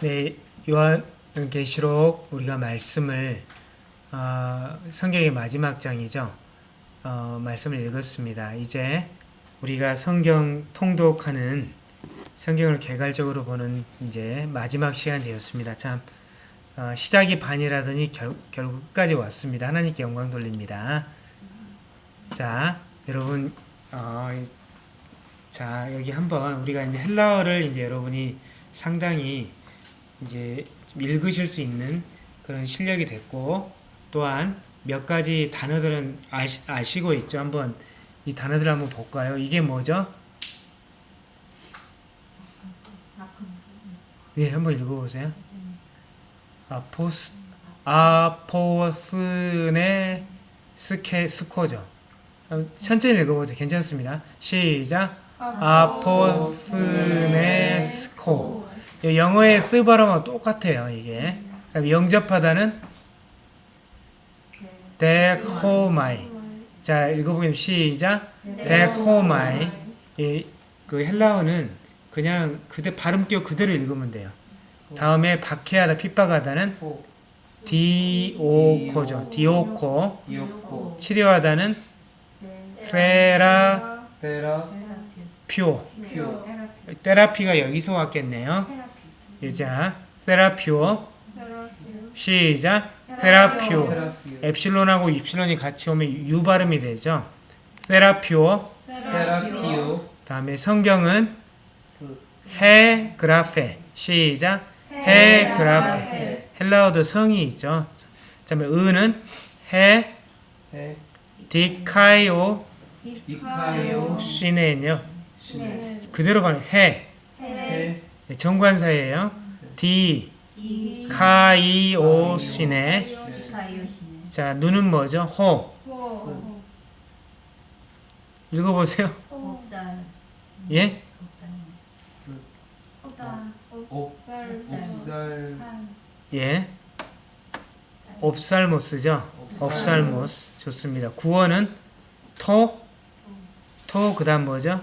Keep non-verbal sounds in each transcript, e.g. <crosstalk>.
네, 요한계시록 우리가 말씀을 어, 성경의 마지막 장이죠. 어, 말씀을 읽었습니다. 이제 우리가 성경 통독하는 성경을 개괄적으로 보는 이제 마지막 시간 되었습니다. 참 어, 시작이 반이라더니 결, 결국까지 왔습니다. 하나님께 영광 돌립니다. 자, 여러분, 어, 자 여기 한번 우리가 이제 헬라어를 이제 여러분이 상당히 이제 읽으실 수 있는 그런 실력이 됐고 또한 몇 가지 단어들은 아시, 아시고 있죠. 한번 이 단어들 한번 볼까요? 이게 뭐죠? 네, 한번 읽어보세요. 아포스 아포스네 스케 스코죠. 천천히 읽어보세요. 괜찮습니다. 시작. ἀποθνῄσκω. 영어의 스 발음하고 똑같아요. 이게. 영접하다는 δέχομαι. 자, 읽어보면 시작. δέχομαι. 이, 그 헬라어는 그냥 그대 발음표 그대로 읽으면 돼요. 다음에 박해하다, 핍박하다는 디오코죠. 디오코. 디오코 치료하다는 퓨오. 퓨 테라피가 여기서 왔겠네요. 자, 테라피오. 시작. 테라피오. 테라피오 엡실론하고 입실론이 같이 오면 유 발음이 되죠. 테라피오. 테라피오 다음에 성경은 그해 그라페. 시작. 해 그라페. 헬라어도 성이 있죠. 그다음에 은은 해해 디카이오 시네요. 신 그대로 발음 해. 해 네, 정관사예요. 디 카이오 시네. 자, 눈은 뭐죠? 호. 읽어보세요. 예? 예. 옵살모스죠. 옵살모스. 좋습니다. 구원은 토. 토, 그 다음 뭐죠?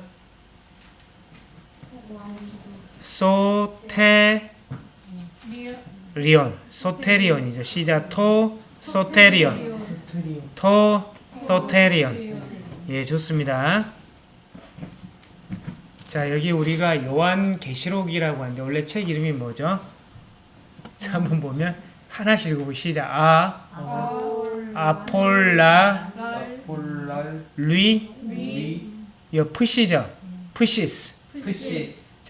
소테리온. 소테리온이죠. 시작. 토, 소테리온. 토, 소테리온. 예, 좋습니다. 자, 여기 우리가 요한 계시록이라고 하는데 원래 책 이름이 뭐죠? 자, 한번 보면 하나씩 읽어보고 시작. 아, 아폴라, 아폴랄 리, 리요 푸시죠. 푸시스.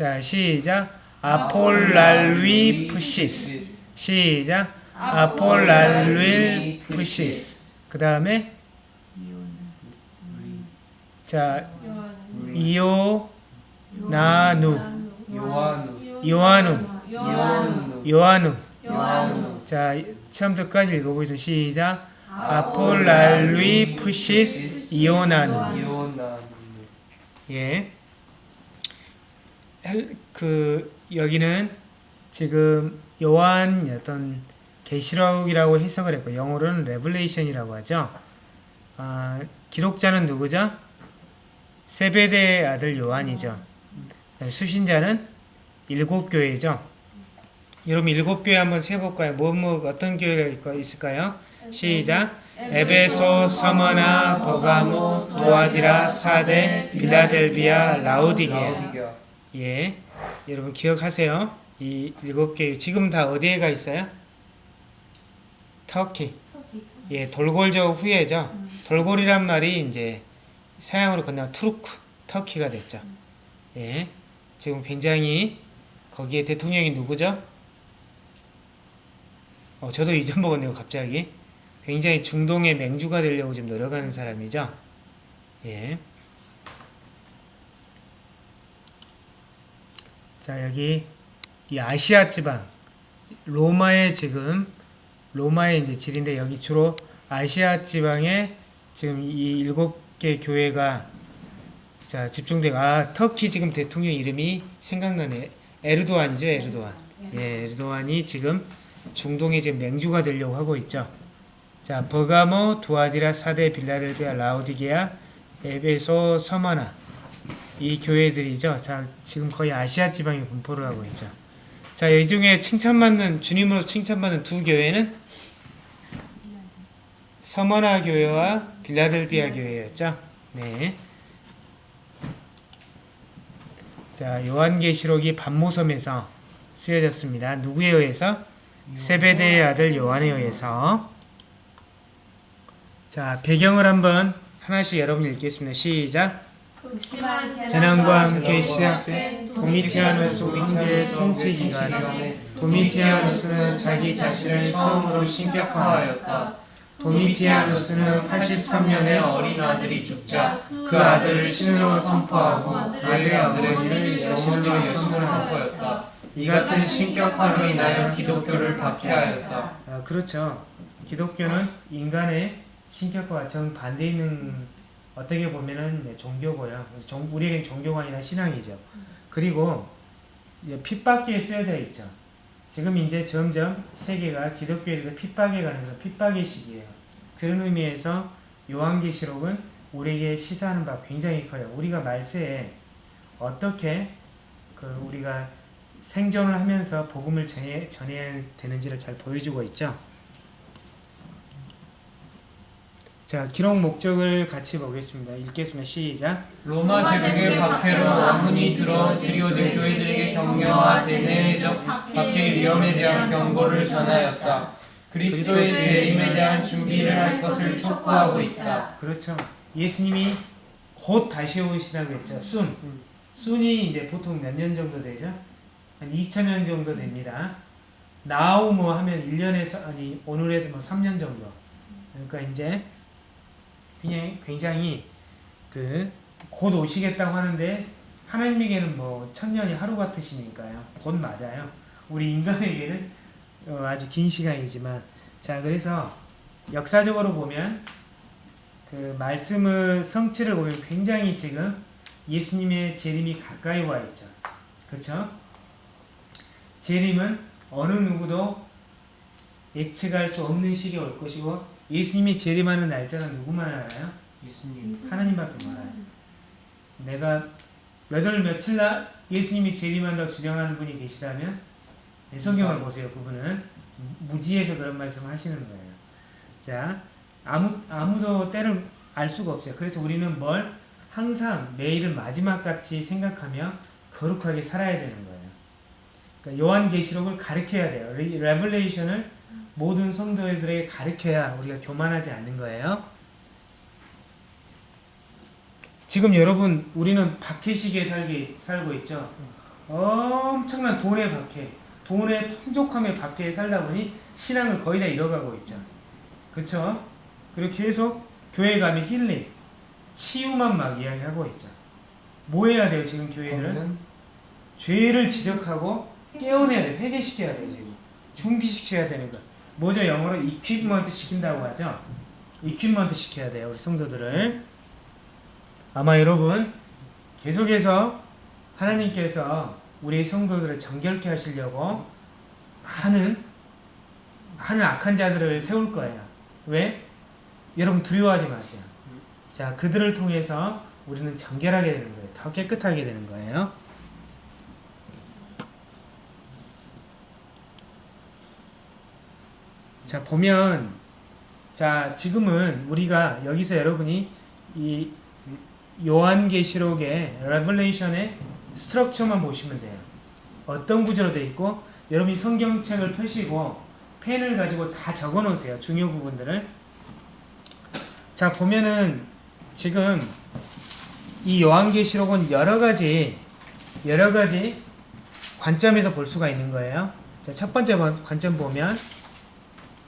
자, 시작. 아폴랄리 푸시스. 시작. 아폴랄리 푸시스. 그 다음에 자, 이오 나누 요한우 요한우 요한우 자 처음부터까지 읽어보죠 시작 아폴랄리 푸시스 이오나누 예. 헬- 그 여기는 지금 요한 어떤 계시록이라고 해석을 했고 영어로는 Revelation이라고 하죠. 아, 기록자는 누구죠? 세베대의 아들 요한이죠. 수신자는 일곱 교회죠. 여러분 일곱 교회 한번 세볼까요? 뭐, 뭐 어떤 교회가 있을까요? 시작. 에베소, 서머나, 버가모, 두아디라, 사데, 빌라델비아. 라오디게아 예, 여러분 기억하세요. 이 일곱 개 지금 다 어디에 가 있어요? 터키. 예, 돌골적 후예죠. 돌골이란 말이 이제 서양으로 건너 투르크, 터키가 됐죠. 예, 지금 굉장히 거기에 대통령이 누구죠? 어, 저도 잊어먹었네요, 갑자기. 굉장히 중동의 맹주가 되려고 지금 노력하는 사람이죠. 예. 자, 여기 이 아시아 지방 로마의 지금 로마의 이제 질인데 여기 주로 아시아 지방에 지금 이 일곱 개 교회가 자, 집중되고 아, 터키 지금 대통령 이름이 생각나네. 에르도안이죠, 에르도안. 예, 에르도안이 지금 중동의 지금 맹주가 되려고 하고 있죠. 자, 버가모, 두아디라, 사데, 빌라델비아, 라오디게아, 에베소, 서마나 이 교회들이죠. 자, 지금 거의 아시아 지방에 분포를 하고 있죠. 자, 이 중에 칭찬받는 주님으로 칭찬받는 두 교회는 서머나 교회와 빌라델비아 교회였죠. 네. 자, 요한계시록이 반모섬에서 쓰여졌습니다. 누구에 의해서? 세베대의 아들 요한에 의해서. 자, 배경을 한번 하나씩 여러분 읽겠습니다. 시작. 재난과 함께 시작된 도미티아누스 황제의 통치 기간에 도미티아누스는 자기 자신을 처음으로 신격화하였다. 도미티아누스는 83년에 어린 아들이 죽자 그 아들을 신으로 선포하고 아들의 어머니를 여신으로 선포하였다. 이 같은 신격화로 인하여 기독교를 박해하였다. 아, 그렇죠. 기독교는 인간의 신격화와 정반대 있는 어떻게 보면은 종교고요. 종, 우리에겐 종교가 아니라 신앙이죠. 그리고 핍박기에 쓰여져 있죠. 지금 이제 점점 세계가 기독교에 대해서 핍박에 가는 건 핍박의 시기예요. 그런 의미에서 요한계시록은 우리에게 시사하는 바 굉장히 커요. 우리가 말세에 어떻게 그 우리가 생존을 하면서 복음을 전해, 전해야 되는지를 잘 보여주고 있죠. 자, 기록 목적을 같이 보겠습니다. 읽겠습니다. 시작. 로마 제국의 박해로 왕문이 들어 지리오진 교회들에게 격려와 대내적 박해 위험에 대한 경고를 전하였다. 그리스도의 재림에 대한 준비를 할 것을 촉구하고 있다. 그렇죠. 예수님이 곧 다시 오시다고 했죠. 순. 순이 이제 보통 몇 년 정도 되죠? 한 2000년 정도 됩니다. 나우 뭐 하면 1년에서 아니 오늘에서 뭐 3년 정도. 그러니까 이제 그냥 굉장히 그 곧 오시겠다고 하는데 하나님에게는 뭐 천년이 하루 같으시니까요. 곧 맞아요. 우리 인간에게는 어, 아주 긴 시간이지만 자 그래서 역사적으로 보면 그 말씀의 성취를 보면 굉장히 지금 예수님의 재림이 가까이 와 있죠. 그렇죠? 재림은 어느 누구도 예측할 수 없는 시기에 올 것이고 예수님이 재림하는 날짜는 누구만 알아요? 예수님. 하나님밖에 몰라요. 내가 몇 월 며칠 날 예수님이 재림한다고 주장하는 분이 계시다면 네, 성경을 보세요. 그분은 무지에서 그런 말씀을 하시는 거예요. 자, 아무 아무도 때를 알 수가 없어요. 그래서 우리는 뭘 항상 매일을 마지막 같이 생각하며 거룩하게 살아야 되는 거예요. 그러니까 요한계시록을 가르쳐야 돼요. 레- 레블레이션을 모든 성도들에게 가르쳐야 우리가 교만하지 않는 거예요. 지금 여러분 우리는 박해 시기에 살게, 살고 있죠. 엄청난 돈의 박해, 돈의 풍족함의 박해에 살다 보니 신앙을 거의 다 잃어가고 있죠. 그렇죠? 그리고 계속 교회 가면 힐링, 치유만 막 이야기하고 있죠. 뭐 해야 돼요 지금 교회들은? 그러면 죄를 지적하고 깨어내야 돼요. 회개시켜야 돼요 지금. 준비시켜야 되는 거. 뭐죠 영어로 이퀴먼트 시킨다고 하죠. 이퀴먼트 시켜야 돼요 우리 성도들을. 아마 여러분 계속해서 하나님께서 우리 성도들을 정결케 하시려고 많은 많은 악한 자들을 세울 거예요. 왜? 여러분 두려워하지 마세요. 자 그들을 통해서 우리는 정결하게 되는 거예요. 더 깨끗하게 되는 거예요. 자 보면 자 지금은 우리가 여기서 여러분이 이 요한계시록의 Revelation의 structure만 보시면 돼요. 어떤 구조로 돼 있고 여러분이 성경책을 펴시고 펜을 가지고 다 적어 놓으세요. 중요 부분들을. 자 보면은 지금 이 요한계시록은 여러 가지 여러 가지 관점에서 볼 수가 있는 거예요. 자, 첫 번째 관- 관점 보면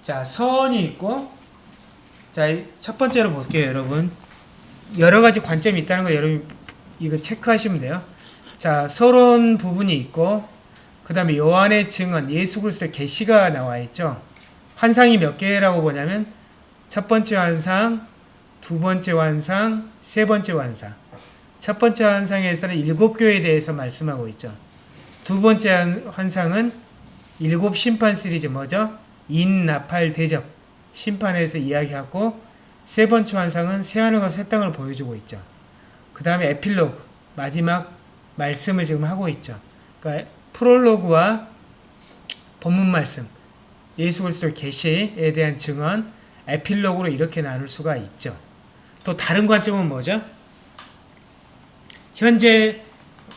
자, 서원이 있고 자, 첫 번째로 볼게요, 여러분. 여러 가지 관점이 있다는 거 여러분 이거 체크하시면 돼요. 자, 서론 부분이 있고 그 다음에 요한의 증언, 예수 그리스도의 계시가 나와 있죠. 환상이 몇 개라고 보냐면 첫 번째 환상, 두 번째 환상, 세 번째 환상. 첫 번째 환상에서는 일곱 교회에 대해서 말씀하고 있죠. 두 번째 환- 환상은 일곱 심판 시리즈 뭐죠? 인, 나팔, 대접 심판에서 이야기하고 세 번째 환상은 새하늘과 새 땅을 보여주고 있죠. 그 다음에 에필로그 마지막 말씀을 지금 하고 있죠. 그러니까 프롤로그와 본문 말씀, 예수 그리스도 계시에 대한 증언, 에필로그로 이렇게 나눌 수가 있죠. 또 다른 관점은 뭐죠? 현재,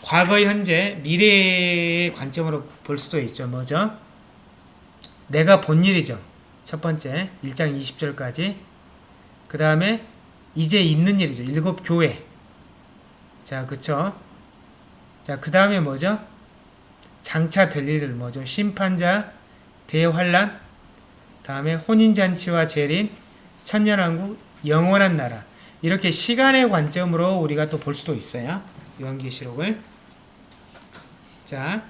과거, 현재, 미래의 관점으로 볼 수도 있죠. 뭐죠? 내가 본 일이죠. 첫 번째, 1장 20절까지. 그 다음에 이제 있는 일이죠. 일곱 교회. 자, 그쵸? 자, 그 다음에 뭐죠? 장차 될 일들 뭐죠? 심판자, 대환란, 다음에 혼인잔치와 재림, 천년왕국, 영원한 나라. 이렇게 시간의 관점으로 우리가 또 볼 수도 있어요. 요한계시록을. 자,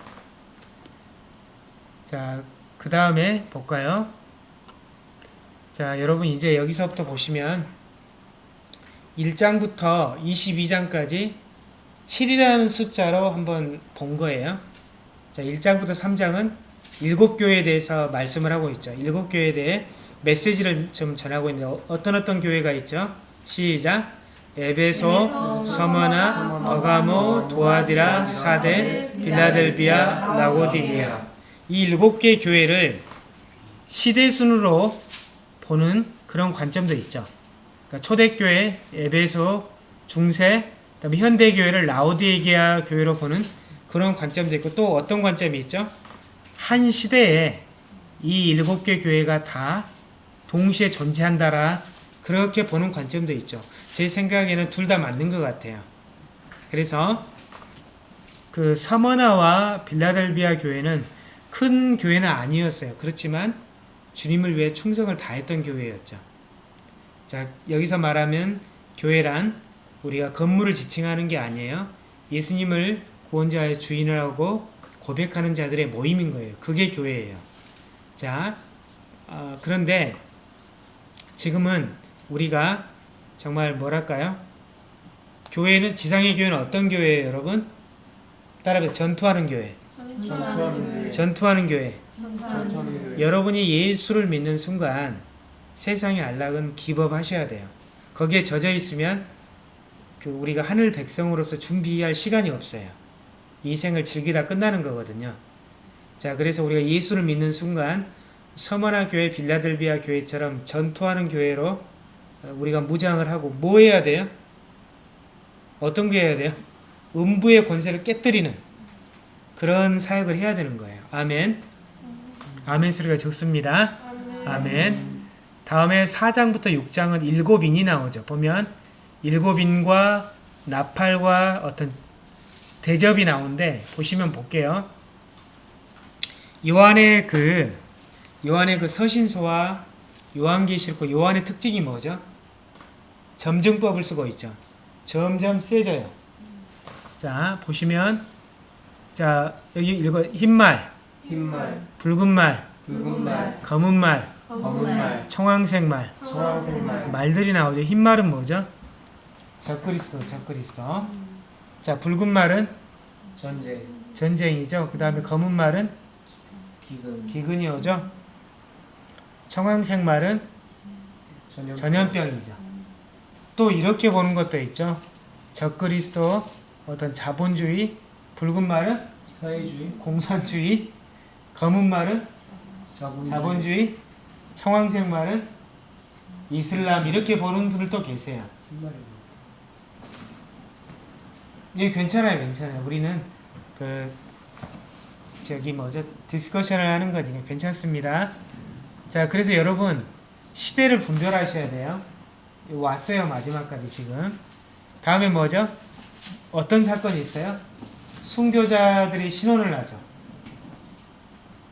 자, 그 다음에 볼까요? 자, 여러분 이제 여기서부터 보시면 1장부터 22장까지 7이라는 숫자로 한번 본 거예요. 자, 1장부터 3장은 일곱 교회에 대해서 말씀을 하고 있죠. 일곱 교회에 대해 메시지를 좀 전하고 있는데 어떤 어떤 교회가 있죠? 시작. 에베소, 서머나, 버가모, 도아디라, 사데, 빌라델비아, 라고디게아. 이 일곱 개 교회를 시대 순으로 보는 그런 관점도 있죠. 그러니까 초대교회, 에베소, 중세, 그다음에 현대교회를 라오디게아 교회로 보는 그런 관점도 있고 또 어떤 관점이 있죠? 한 시대에 이 일곱 개 교회가 다 동시에 존재한다라 그렇게 보는 관점도 있죠. 제 생각에는 둘 다 맞는 것 같아요. 그래서 그 서머나와 빌라델비아 교회는 큰 교회는 아니었어요. 그렇지만 주님을 위해 충성을 다했던 교회였죠. 자, 여기서 말하면 교회란 우리가 건물을 지칭하는 게 아니에요. 예수님을 구원자의 주인을 하고 고백하는 자들의 모임인 거예요. 그게 교회예요. 자, 어, 그런데 지금은 우리가 정말 뭐랄까요? 교회는 지상의 교회는 어떤 교회예요, 여러분? 따라해 전투하는 교회. 전투하는 교회. 전투하는 교회. 전투하는 교회. 여러분이 예수를 믿는 순간 세상의 안락은 기법하셔야 돼요. 거기에 젖어 있으면 그 우리가 하늘 백성으로서 준비할 시간이 없어요. 이 생을 즐기다 끝나는 거거든요. 자, 그래서 우리가 예수를 믿는 순간 서머나 교회, 빌라델비아 교회처럼 전투하는 교회로 우리가 무장을 하고 뭐 해야 돼요? 어떤 게 해야 돼요? 음부의 권세를 깨뜨리는 그런 사역을 해야 되는 거예요. 아멘. 아멘 소리가 적습니다. 아멘. 다음에 4장부터 6장은 일곱인이 나오죠. 보면 일곱인과 나팔과 어떤 대접이 나오는데 보시면 볼게요. 요한의 그 요한의 그 서신서와 요한계시록 요한의 특징이 뭐죠? 점증법을 쓰고 있죠. 점점 세져요. 자, 보시면 자, 여기 읽어. 흰말, 흰말, 붉은 말, 붉은 말, 검은 말, 검은 말, 청황색 말, 청황색 말, 말들이 나오죠. 흰 말은 뭐죠? 적그리스도, 적그리스도. 자, 붉은 말은? 전쟁, 전쟁이죠. 그 다음에 검은 말은? 기근, 기근이 오죠. 청황색 말은? 전염, 전염병이죠. 또 이렇게 보는 것도 있죠. 적그리스도, 어떤 자본주의, 붉은 말은 사회주의, 공산주의, 검은 말은 자본주의, 자본주의, 청황색 말은 이슬람 이렇게 보는 분들도 계세요. 예, 괜찮아요, 괜찮아요. 우리는 그 저기 뭐죠 discussion을 하는 거지 괜찮습니다. 자, 그래서 여러분 시대를 분별하셔야 돼요. 왔어요 마지막까지 지금. 다음에 뭐죠? 어떤 사건이 있어요? 순교자들이 신혼을 하죠.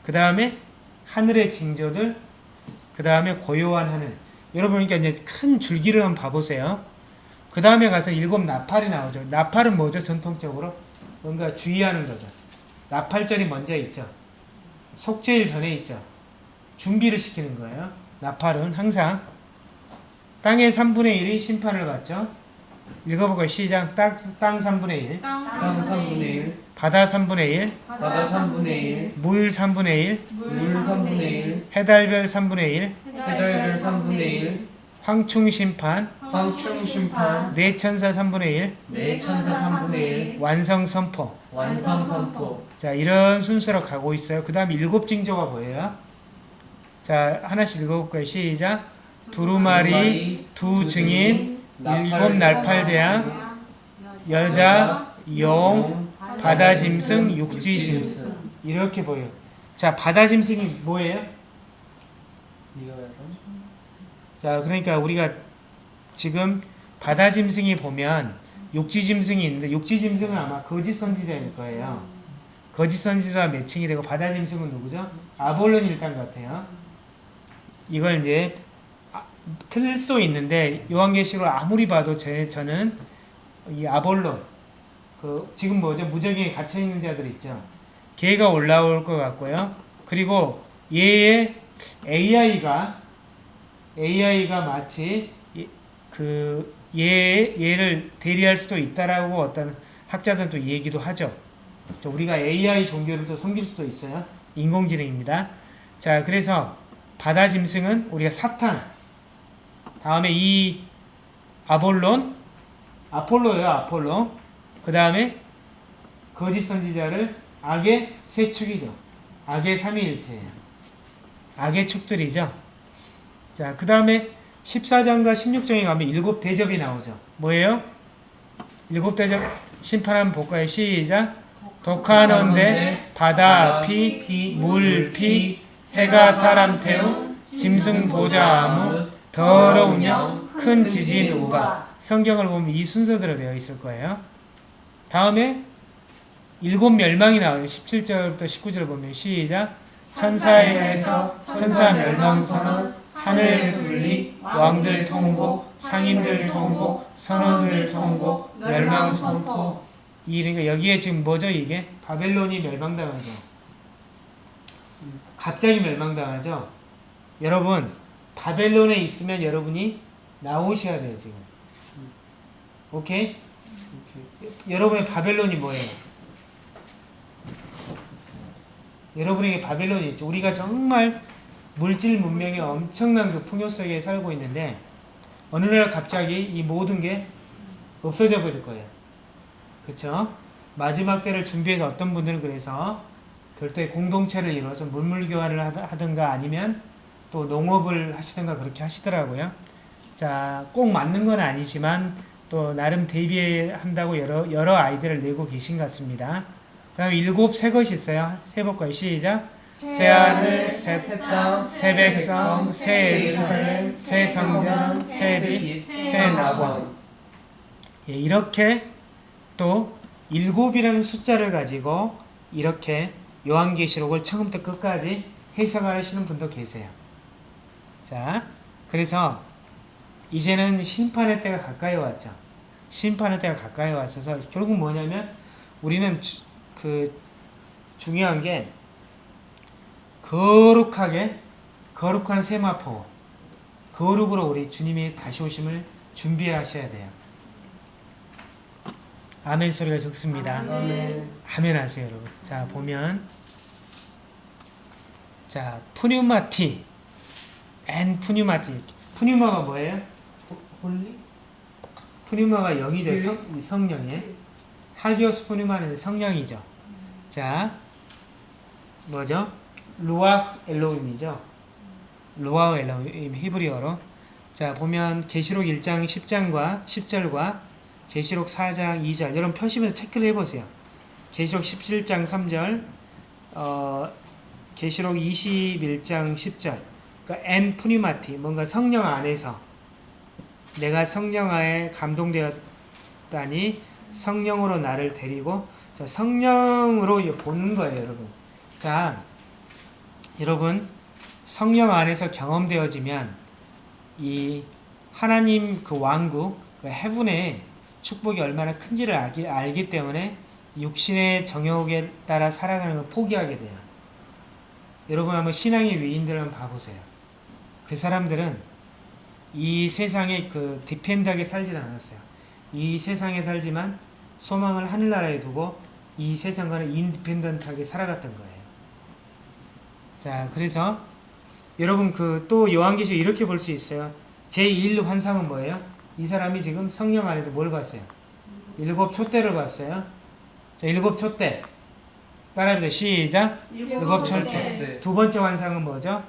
그 다음에 하늘의 징조들, 그 다음에 고요한 하늘. 여러분, 그러니까 이제 큰 줄기를 한번 봐보세요. 그 다음에 가서 일곱 나팔이 나오죠. 나팔은 뭐죠? 전통적으로 뭔가 주의하는 거죠. 나팔절이 먼저 있죠. 속죄일 전에 있죠. 준비를 시키는 거예요. 나팔은 항상 땅의 3분의 1이 심판을 받죠. 읽어보고 시작. 땅, 땅 3분의 1, 땅 3분의 1, 바다 3분의 1, 바다 3분의 1, 물 3분의 1, 물 3분의 1, 해달별 3분의 1, 해달별 3분의 1, 황충 심판, 황충 심판, 내천사 3분의 1, 내천사 3분의 1, 완성 선포. 완성 선포, 자, 이런 순서로 가고 있어요. 그 다음 일곱 징조가 뭐예요? 자, 하나씩 읽어볼까요? 시작. 두루마리, 두 증인, 일곱 날팔제야, 여자, 용, 바다 짐승, 육지 짐승. 이렇게 보여요. 자, 바다 짐승이 뭐예요? 자, 그러니까 우리가 지금 바다 짐승이 보면 육지 짐승이 있는데 육지 짐승은 아마 거짓 선지자일 거예요. 거짓 선지자가 매칭이 되고 바다 짐승은 누구죠? 아볼론 일당 같아요. 이걸 이제 아, 틀릴 수도 있는데 요한계시록 아무리 봐도 제 저는 이 아볼론 그 지금 뭐죠 무적에 갇혀 있는 자들 있죠. 걔가 올라올 것 같고요. 그리고 얘의 AI가 AI가 마치 이- 그 얘, 얘를 대리할 수도 있다라고 어떤 학자들도 얘기도 하죠. 저 우리가 AI 종교를 또 섬길 수도 있어요. 인공지능입니다. 자, 그래서 바다 짐승은 우리가 사탄. 다음에 이 아볼론, 아폴로예요, 아폴로. 그 다음에 거짓 선지자를 악의 세 축이죠. 악의 삼위일체예요. 악의 축들이죠. 자, 그 다음에 14장과 16장에 가면 일곱 대접이 나오죠. 뭐예요? 일곱 대접 심판한 볼까요? 시작. 독하는데 바다, 피, 물, 피, 해가 사람 태우, 짐승 보자 아무, 더러운 영, 큰 지진 우가. 성경을 보면 이 순서대로 되어 있을 거예요. 다음에 일곱 멸망이 나와요. 17절부터 19절 보면 시작. 천사에 의해서 천사 멸망 선언, 하늘 분리, 왕들 통고, 상인들 통고, 선원들 통고, 멸망 선포. 이 그러니까 여기에 지금 뭐죠 이게? 바벨론이 멸망당하죠. 갑자기 멸망당하죠. 여러분 바벨론에 있으면 여러분이 나오셔야 돼요 지금. 오케이? 여러분의 바벨론이 뭐예요? 여러분에게 바벨론이 있죠. 우리가 정말 물질 문명의 엄청난 그 풍요 속에 살고 있는데 어느 날 갑자기 이 모든 게 없어져 버릴 거예요. 그렇죠? 마지막 때를 준비해서 어떤 분들은 그래서 별도의 공동체를 이루어서 물물 교환을 하더- 하든가 아니면 또 농업을 하시든가 그렇게 하시더라고요. 자, 꼭 맞는 건 아니지만 또 나름 대비한다고 여러 여러 아이디어를 내고 계신 것 같습니다. 그 다음에 일곱 새 것이 있어요. 세 볼까요? 시작. 새 하늘, 새새 땅, 새 백성, 새 예루살렘, 새 성전, 새 빛, 새 낙원. 예, 이렇게 또 일곱이라는 숫자를 가지고 이렇게 요한계시록을 처음부터 끝까지 해석하시는 분도 계세요. 자, 그래서 이제는 심판의 때가 가까이 왔죠. 심판의 때가 가까이 왔어서 결국 뭐냐면 우리는 주- 그 중요한 게 거룩하게 거룩한 세마포 거룩으로 우리 주님이 다시 오심을 준비하셔야 돼요. 아멘 소리가 적습니다. 아멘. 아멘 하세요, 여러분. 자, 보면 자, πνεύματι ἐν πνεύματι. πνεῦμα가 뭐예요? Holy? πνεῦμα가 영이죠. 성, 성령이에요. ἅγιος πνεῦμα는 성령이죠. 자, 뭐죠? רוח אלהים이죠. רוח אלהים 히브리어로. 자, 보면 계시록 1장 10장과 10절과 계시록 4장 2절 여러분 펴시면서 체크를 해보세요. 계시록 17장 3절, 어, 계시록 21장 10절. 그러니까 엔 푸니마티 뭔가 성령 안에서 내가 성령 하에 감동되었다니 성령으로 나를 데리고 자 성령으로 보는 거예요, 여러분. 자, 여러분 성령 안에서 경험되어지면 이 하나님 그 왕국 그 헤븐의 축복이 얼마나 큰지를 알기, 알기 때문에 육신의 정욕에 따라 살아가는 걸 포기하게 돼요. 여러분 한번 신앙의 위인들 한번 봐보세요. 그 사람들은 이 세상에 그 디펜드하게 살진 않았어요. 이 세상에 살지만 소망을 하늘나라에 두고 이 세상과는 independent하게 살아갔던 거예요. 자, 그래서 여러분 그 또 요한계시 이렇게 볼 수 있어요. 제1 환상은 뭐예요? 이 사람이 지금 성령 안에서 뭘 봤어요? 일곱 촛대를 봤어요. 자, 일곱 촛대. 따라해보세요. 시작. 일곱 촛대. 네. 두 번째 환상은 뭐죠?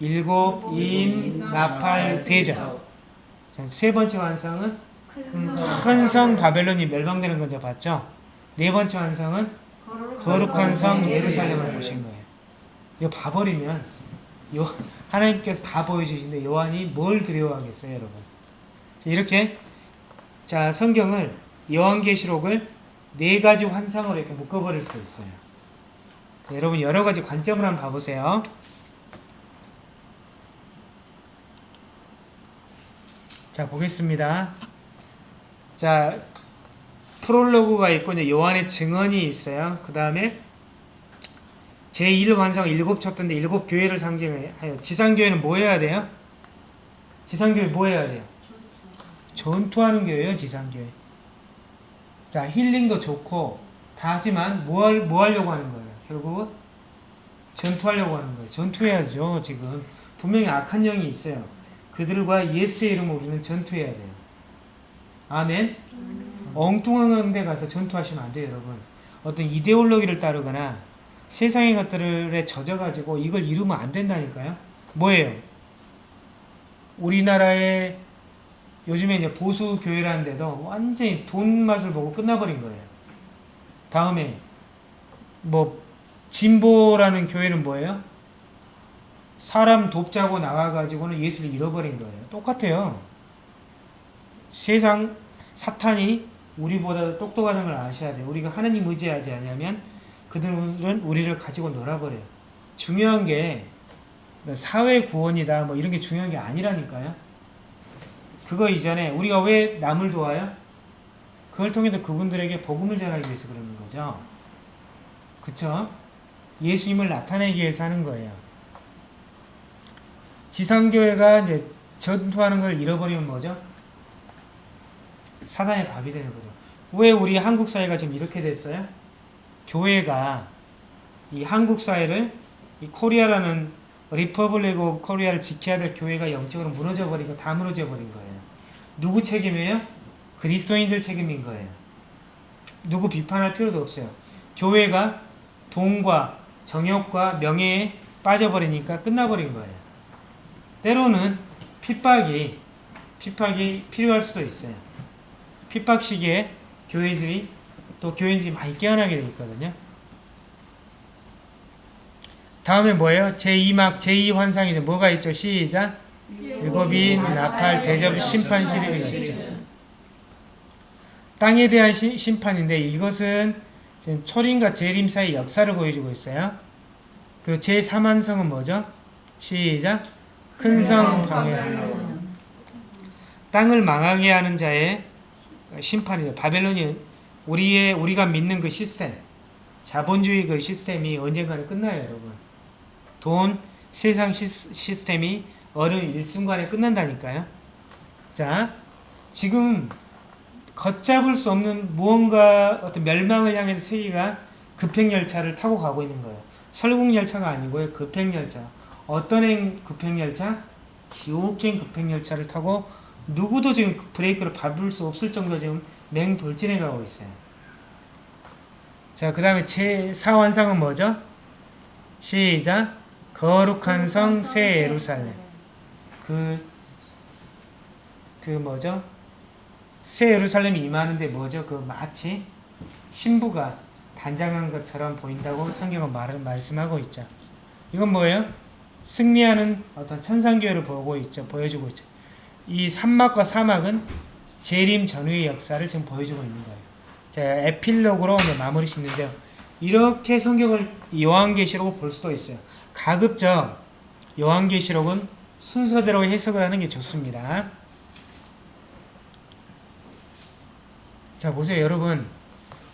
일곱 인 나팔 대접. 자, 세 번째 환상은 큰 성 바벨론이 멸망되는 건 이제 봤죠? 네 번째 환상은 거룩한 성 예루살렘을 보신 거예요. 이거 봐버리면 요 하나님께서 다 보여주시는데 요한이 뭘 두려워하겠어요, 여러분? 자, 이렇게 자 성경을 요한계시록을 네 가지 환상으로 이렇게 묶어버릴 수 있어요. 자, 여러분 여러 가지 관점을 한번 봐보세요. 자 보겠습니다. 자 프롤로그가 있고 요한의 증언이 있어요. 그 다음에 제1 환상 일곱 쳤던데 일곱 교회를 상징하여 지상교회는 뭐 해야 돼요? 지상교회 뭐 해야 돼요? 전투하는 교회예요 지상교회 자 힐링도 좋고 다 하지만 뭐, 할, 뭐 하려고 하는 거예요? 결국은 전투하려고 하는 거예요 전투해야죠 지금 분명히 악한 영이 있어요 그들과 예수의 이름으로 우리는 전투해야 돼요 아멘 엉뚱한 데 가서 전투하시면 안 돼요 여러분 어떤 이데올로기를 따르거나 세상의 것들에 젖어가지고 이걸 이루면 안 된다니까요. 뭐예요? 우리나라의 요즘에 이제 보수 교회라는데도 완전히 돈 맛을 보고 끝나버린 거예요. 다음에 뭐 진보라는 교회는 뭐예요? 사람 돕자고 나와가지고는 예수를 잃어버린 거예요. 똑같아요. 세상 사탄이 우리보다 똑똑하다는 걸 아셔야 돼요. 우리가 하나님 의지하지 않으면 그들은 우리를 가지고 놀아버려요. 중요한 게 사회 구원이다 뭐 이런 게 중요한 게 아니라니까요. 그거 이전에 우리가 왜 남을 도와요? 그걸 통해서 그분들에게 복음을 전하기 위해서 그러는 거죠. 그쵸? 예수님을 나타내기 위해서 하는 거예요. 지상교회가 이제 전투하는 걸 잃어버리면 뭐죠? 사단의 밥이 되는 거죠. 왜 우리 한국 사회가 지금 이렇게 됐어요? 교회가 이 한국 사회를 이 Korea라는 Republic of Korea를 지켜야 될 교회가 영적으로 무너져 버리고 다 무너져 버린 거예요. 누구 책임이에요? 그리스도인들 책임인 거예요. 누구 비판할 필요도 없어요. 교회가 돈과 정욕과 명예에 빠져버리니까 끝나버린 거예요. 때로는 핍박이 핍박이 필요할 수도 있어요. 핍박 시기에 교회들이 또 교인들이 많이 깨어나게 돼 있거든요. 다음에 뭐예요? 제2막 제2환상이죠. 뭐가 있죠? 시작. 일곱인 나팔 대접 심판 시리즈가 있죠. 땅에 대한 시, 심판인데 이것은 지금 초림과 재림 사이 역사를 보여주고 있어요. 그리고 제3환성은 뭐죠? 시작. 큰성 방해. 땅을 망하게 하는 자의 심판이죠. 바벨론이 우리의 우리가 믿는 그 시스템, 자본주의 그 시스템이 언젠가는 끝나요, 여러분. 돈, 세상 시스, 시스템이 어느 일순간에 끝난다니까요. 자, 지금 걷잡을 수 없는 무언가 어떤 멸망을 향해서 세계가 급행열차를 타고 가고 있는 거예요. 설국열차가 아니고요. 급행열차. 어떤 행 급행열차? 지옥행 급행열차를 타고 누구도 지금 브레이크를 밟을 수 없을 정도 지금 맹돌진해 가고 있어요. 자, 그 다음에 제4환상은 뭐죠? 시작. 거룩한 성 새 예루살렘. 그, 그 뭐죠? 새 예루살렘이 임하는데 뭐죠? 그 마치 신부가 단장한 것처럼 보인다고 성경은 말, 말씀하고 있죠. 이건 뭐예요? 승리하는 어떤 천상교회를 보고 있죠. 보여주고 있죠. 이 산막과 사막은 재림 전후의 역사를 지금 보여주고 있는 거예요. 자, 에필로그로 마무리 짓는데요. 이렇게 성경을 요한계시록을 볼 수도 있어요. 가급적 요한계시록은 순서대로 해석을 하는 게 좋습니다. 자, 보세요, 여러분.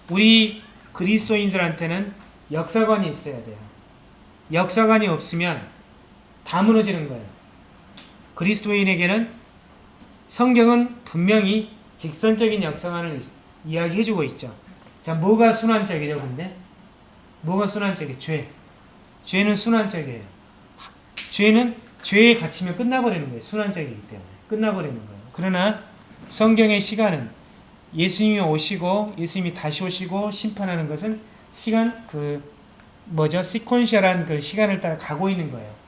우리 그리스도인들한테는 역사관이 있어야 돼요. 역사관이 없으면 다 무너지는 거예요. 그리스도인에게는 성경은 분명히 직선적인 역사관을 이야기해주고 있죠. 자, 뭐가 순환적이죠, 근데? 뭐가 순환적이에요? 죄. 죄는 순환적이에요. 죄는 죄에 갇히면 끝나버리는 거예요. 순환적이기 때문에. 끝나버리는 거예요. 그러나 성경의 시간은 예수님이 오시고 예수님이 다시 오시고 심판하는 것은 시간 그 뭐죠? 시퀀셜한 그 시간을 따라 가고 있는 거예요.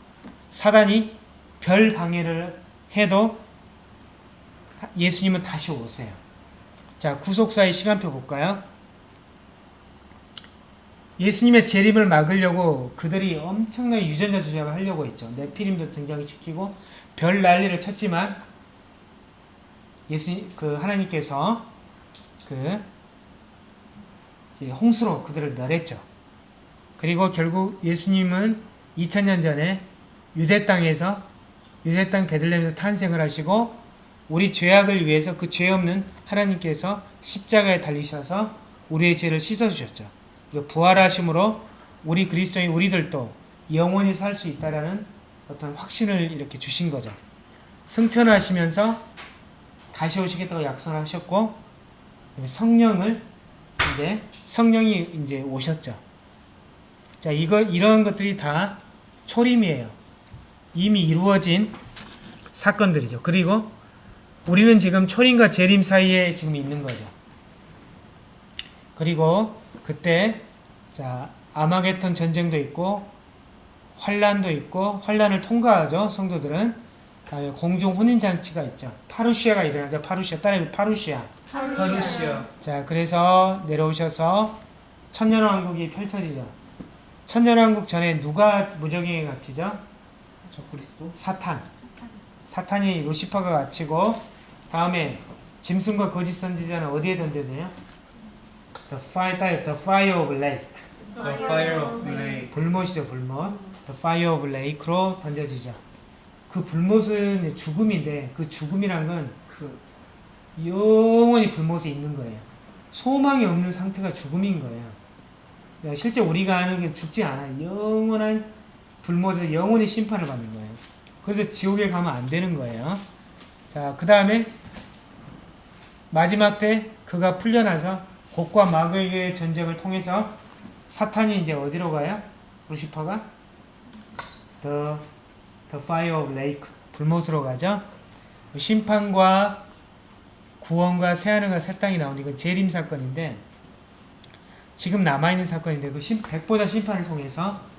사단이 별 방해를 해도 예수님은 다시 오세요. 자, 구속사의 시간표 볼까요? 예수님의 재림을 막으려고 그들이 엄청난 유전자 조작을 하려고 했죠. 네피림도 등장시키고 별 난리를 쳤지만 예수님 그 하나님께서 그 홍수로 그들을 멸했죠. 그리고 결국 예수님은 2000년 전에 유대 땅에서 유대 땅 베들레헴에서 탄생을 하시고 우리 죄악을 위해서 그 죄 없는 하나님께서 십자가에 달리셔서 우리의 죄를 씻어 주셨죠. 그리고 부활하심으로 우리 그리스도인 우리들도 영원히 살 수 있다라는 어떤 확신을 이렇게 주신 거죠. 승천하시면서 다시 오시겠다고 약속하셨고 성령을 이제 성령이 이제 오셨죠. 자, 이거 이러한 것들이 다 초림이에요. 이미 이루어진 사건들이죠. 그리고 우리는 지금 초림과 재림 사이에 지금 있는 거죠. 그리고 그때 자 아마겟돈 전쟁도 있고 환란도 있고 환란을 통과하죠. 성도들은 다음에 공중 혼인 장치가 있죠. 파루시아가 일어나죠. 파루시아 따라해 파루시아. 파루시아 자, 그래서 내려오셔서 천년 왕국이 펼쳐지죠. 천년 왕국 전에 누가 무적행에 갇히죠? 적그리스도 사탄. 사탄 이 루시퍼가 갇히고 다음에 짐승과 거짓 선지자는 어디에 던져져요? The fire, the fire of lake. The Fire of Lake 불못이죠, 불못. The fire of lake로 던져지죠. 그 불못은 죽음인데 그 죽음이란 건 그 영원히 불못에 있는 거예요. 소망이 없는 상태가 죽음인 거예요. 실제 우리가 아는 게 죽지 않아요. 영원한 불못에서 영원히 심판을 받는 거예요. 그래서 지옥에 가면 안 되는 거예요. 자, 그 다음에 마지막 때 그가 풀려나서 곡과 마귀의 전쟁을 통해서 사탄이 이제 어디로 가요? 루시퍼가? The, the fire of lake. 불못으로 가죠. 심판과 구원과 새하늘과 새 땅이 나오는 이건 재림 사건인데 지금 남아있는 사건인데 그 심, 백보다 심판을 통해서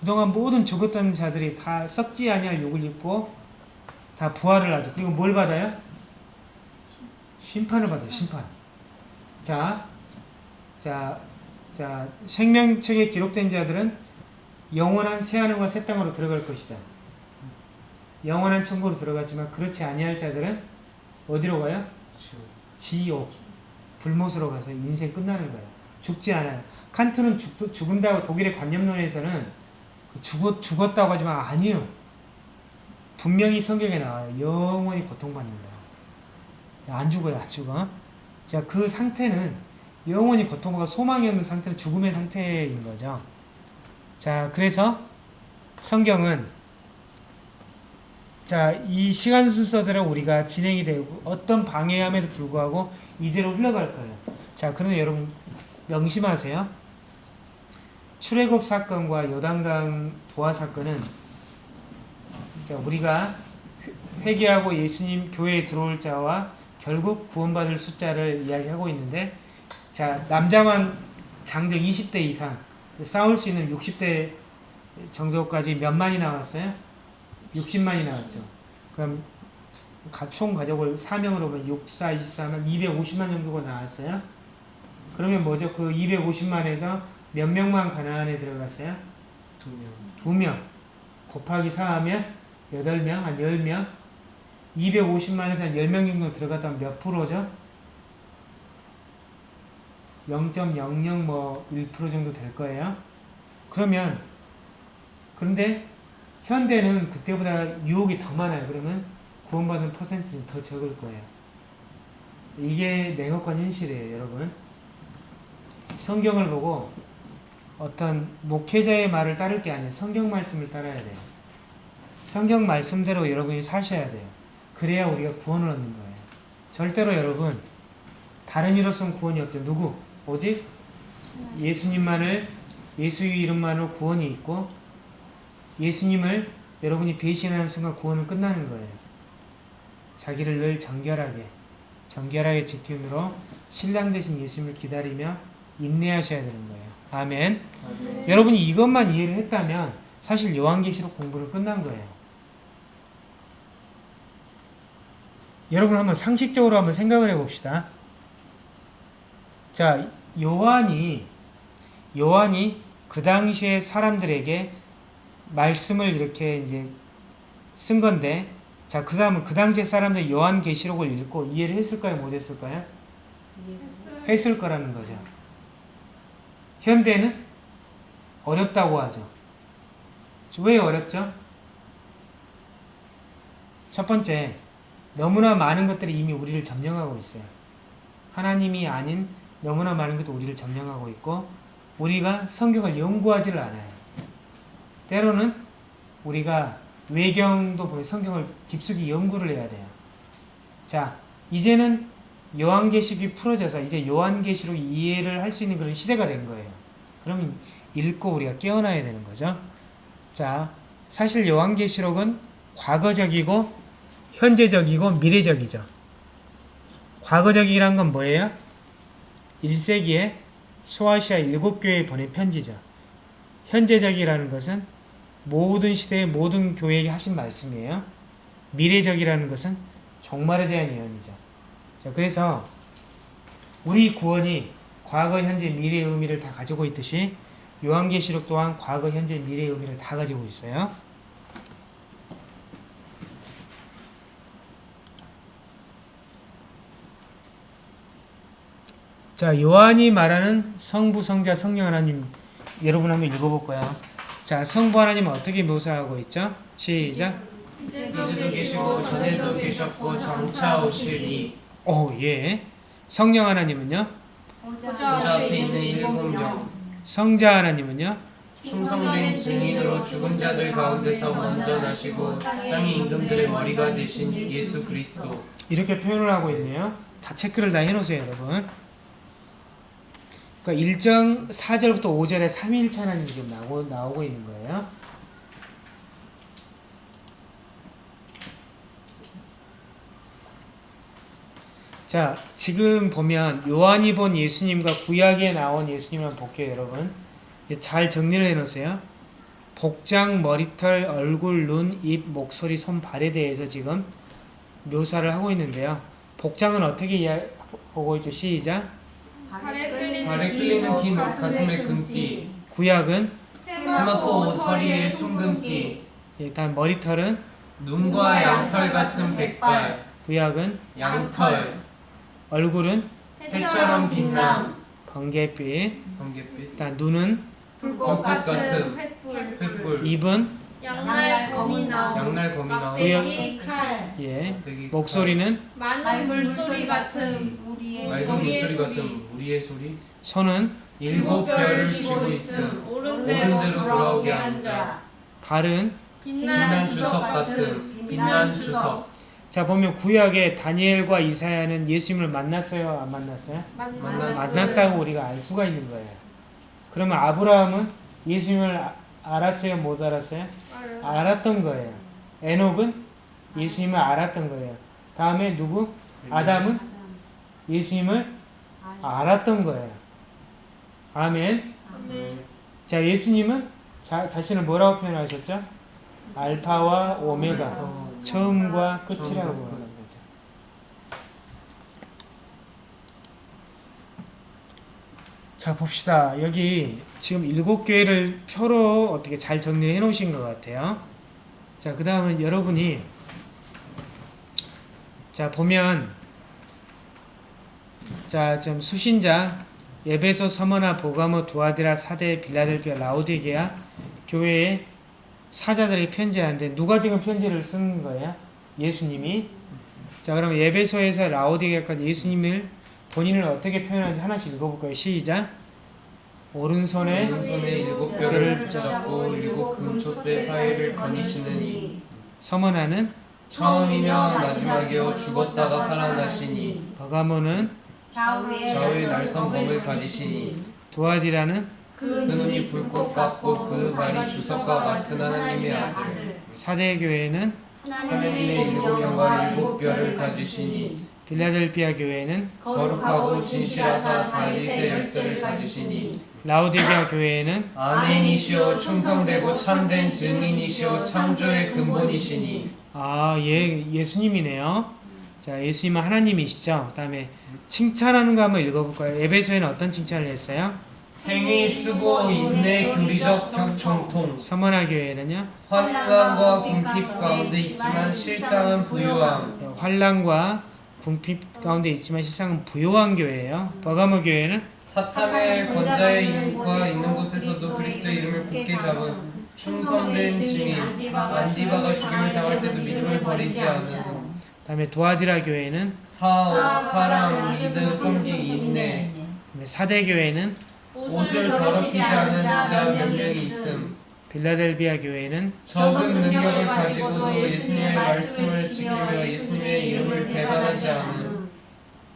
그동안 모든 죽었던 자들이 다 썩지 아니할 욕을 입고 다 부활을 하죠. 그리고 뭘 받아요? 심판을 받아요. 심판. 자, 자, 자 생명책에 기록된 자들은 영원한 새하늘과 새 땅으로 들어갈 것이다. 영원한 천국으로 들어갔지만 그렇지 아니할 자들은 어디로 가요? 지옥, 불못으로 가서 인생 끝나는 거예요. 죽지 않아요. 칸트는 죽, 죽은다고 독일의 관념론에서는 그 죽었, 죽었다고 하지만 아니요. 분명히 성경에 나와요. 영원히 고통받는다. 안 죽어요, 안 죽어. 자, 그 상태는 영원히 고통과 소망이 없는 상태는 죽음의 상태인 거죠. 자, 그래서 성경은 자, 이 시간 순서대로 우리가 진행이 되고 어떤 방해함에도 불구하고 이대로 흘러갈 거예요. 자, 그러면 여러분 명심하세요. 출애굽 사건과 요단강 도하 사건은 자, 우리가 회개하고 예수님 교회에 들어올 자와 결국 구원받을 숫자를 이야기하고 있는데 자, 남자만 장정 20대 이상 싸울 수 있는 60대 정도까지 몇만이 나왔어요? 60만이 나왔죠. 그럼 가- 총 가족을 4명으로 보면 6, 4, 24만 250만 정도가 나왔어요. 그러면 뭐죠? 그 250만에서 몇 명만 가나안에 들어갔어요? 두 명 두 명. 곱하기 4하면 8명, 한 10명. 250만에서 한 10명 정도 들어갔다면 몇 프로죠? 0.00뭐1% 정도 될 거예요. 그러면 그런데 현대는 그때보다 유혹이 더 많아요. 그러면 구원받는 퍼센트는 더 적을 거예요. 이게 냉혹한 현실이에요, 여러분. 성경을 보고 어떤 목회자의 말을 따를 게 아니에요. 성경 말씀을 따라야 돼요. 성경 말씀대로 여러분이 사셔야 돼요. 그래야 우리가 구원을 얻는 거예요. 절대로 여러분 다른 이로서는 구원이 없죠. 누구? 오직 예수님만을 예수의 이름만으로 구원이 있고 예수님을 여러분이 배신하는 순간 구원은 끝나는 거예요. 자기를 늘 정결하게 정결하게 지킴으로 신랑 되신 예수님을 기다리며 인내하셔야 되는 거예요. 아멘. 여러분이 이것만 이해를 했다면 사실 요한계시록 공부를 끝난 거예요. 여러분 한번 상식적으로 한번 생각을 해봅시다. 자, 요한이 요한이 그 당시에 사람들에게 말씀을 이렇게 이제 쓴 건데 자, 그 다음은 그 당시에 사람들이 요한계시록을 읽고 이해를 했을까요? 못 했을까요? 했을 거라는 거죠. 현대는 어렵다고 하죠. 왜 어렵죠? 첫 번째, 너무나 많은 것들이 이미 우리를 점령하고 있어요. 하나님이 아닌 너무나 많은 것들이 우리를 점령하고 있고, 우리가 성경을 연구하지를 않아요. 때로는 우리가 외경도 보면 성경을 깊숙이 연구를 해야 돼요. 자, 이제는 요한계시록이 풀어져서 이제 요한계시록 이해를 할 수 있는 그런 시대가 된 거예요. 그러면 읽고 우리가 깨어나야 되는 거죠. 자, 사실 요한계시록은 과거적이고 현재적이고 미래적이죠. 과거적이란 건 뭐예요? 1세기에 소아시아 일곱 교회에 보낸 편지죠. 현재적이라는 것은 모든 시대의 모든 교회에게 하신 말씀이에요. 미래적이라는 것은 종말에 대한 예언이죠. 자, 그래서 우리 구원이 과거, 현재, 미래의 의미를 다 가지고 있듯이 요한계시록 또한 과거, 현재, 미래의 의미를 다 가지고 있어요. 자, 요한이 말하는 성부, 성자, 성령 하나님 여러분 한번 읽어볼 거야. 자, 성부 하나님은 어떻게 묘사하고 있죠? 시작. 이제도 계시고 전에도 계셨고 장차 오시리 오, 예. 성령 하나님은요? 보좌 앞에 있는 일곱 명 성자 하나님은요? 충성된 증인으로 죽은 자들 가운데서 먼저 나시고 땅의 임금들의 머리가 되신 예수 그리스도 이렇게 표현을 하고 있네요. 다 체크를 다 해놓으세요, 여러분. 그러니까 1장 4절부터 5절에 삼위일체 하나님이 지금 나오고, 나오고 있는 거예요. 자, 지금 보면 요한이 본 예수님과 구약에 나온 예수님을 볼게요, 여러분. 잘 정리를 해놓으세요. 복장, 머리털, 얼굴, 눈, 입, 목소리, 손, 발에 대해서 지금 묘사를 하고 있는데요. 복장은 어떻게 보고 있죠? 시작. 발에 끌리는 끌리는 기, 가슴에 가슴에 금띠 구약은 세마포 옷 허리에 순금띠 일단 머리털은 눈과 양털 같은 백발 구약은 양털 얼굴은 해처럼 빛남. 번개빛. 번개빛. 일단 눈은 불꽃 같은 횃불. 횃불. 입은 양날 검이 나온 양날 검이 나온 막대기 칼. 예. 목소리는 많은 물소리 같은 우리의 맑은 우리의 목소리. 소리. 같은 우리의 소리. 손은 일곱 별을 쥐고 있음. 오른 오른 대로 대로 돌아오게 앉아. 발은 빛난 빛난 주석 주석 같은 빛난 주석 자 보면 구약에 다니엘과 이사야는 예수님을 만났어요, 안 만났어요? 만났어요. 만났다고 우리가 알 수가 있는 거예요. 그러면 아브라함은 예수님을 아- 알았어요, 못 알았어요? 알았던 거예요. 에녹은 예수님을 알았던 거예요. 다음에 누구? 아담은 예수님을 알았던 거예요. 아멘. 자, 예수님은 자, 자신을 뭐라고 표현하셨죠? 알파와 오메가, 어, 처음과 끝이라고 말하는 거죠. 자, 봅시다. 여기 지금 일곱 개를 표로 어떻게 잘 정리해 놓으신 것 같아요. 자, 그 다음은 여러분이 자, 보면 자, 좀 수신자 예배소 서머나 보가모 두아디라 사대 빌라델피아 라오디게아 교회의 사자들이 편지하는데 누가 지금 편지를 쓴 거예요? 예수님이? 자 그럼 예배소에서 라오디게아까지 예수님을 본인을 어떻게 표현하는지 하나씩 읽어볼까요? 시작. 오른손에 오른손에 일곱 별을 붙잡고 일곱 금촛대 사이를 거니시느니. 서머나는 처음이며 마지막이요 죽었다가 살아나시니. 버가모는 좌우의 좌우의 날선검을 가지시니. 두아디라는 그그 눈이 불꽃 같고 그 발이 주석과 같은 하나님의 아들 사대 교회는 하나님의 일곱 영과 일곱 별을 가지시니 빌라델비아 교회는 거룩하고 진실하사 다윗의 열쇠를 가지시니 라오디게아 교회에는 아멘이시오 충성되고 참된 증인이시오 창조의 근본이시니 아, 예, 예수님이네요. 자, 예수님은 하나님이시죠. 그 다음에 칭찬하는 거 한번 읽어볼까요? 에베소에는 어떤 칭찬을 했어요? 행위 수고 인내 교리적 경- 정통. 서머나 교회는요? 환란과 궁핍 가운데 있지만 실상은 부유함. 환란과 궁핍 가운데 있지만 실상은 부요한 교회예요. 버가모 교회는? 사탄의 권자의 인과 있는 곳에서도 그리스도의 이름을 굳게 잡은 충성된 증인 안디바가 죽임을 당할 때도 믿음을 버리지 않은 그다음에 도아디라 교회는? 사업, 사랑, 믿음, 섬기, 인내 그다음에 사대 교회는 옷을 더럽히지 않은 자 몇 명이 있음 빌라델비아 교회는 적은 능력을 가지고도 예수님의 말씀을 지키며 예수님의 이름을 배반하지 않음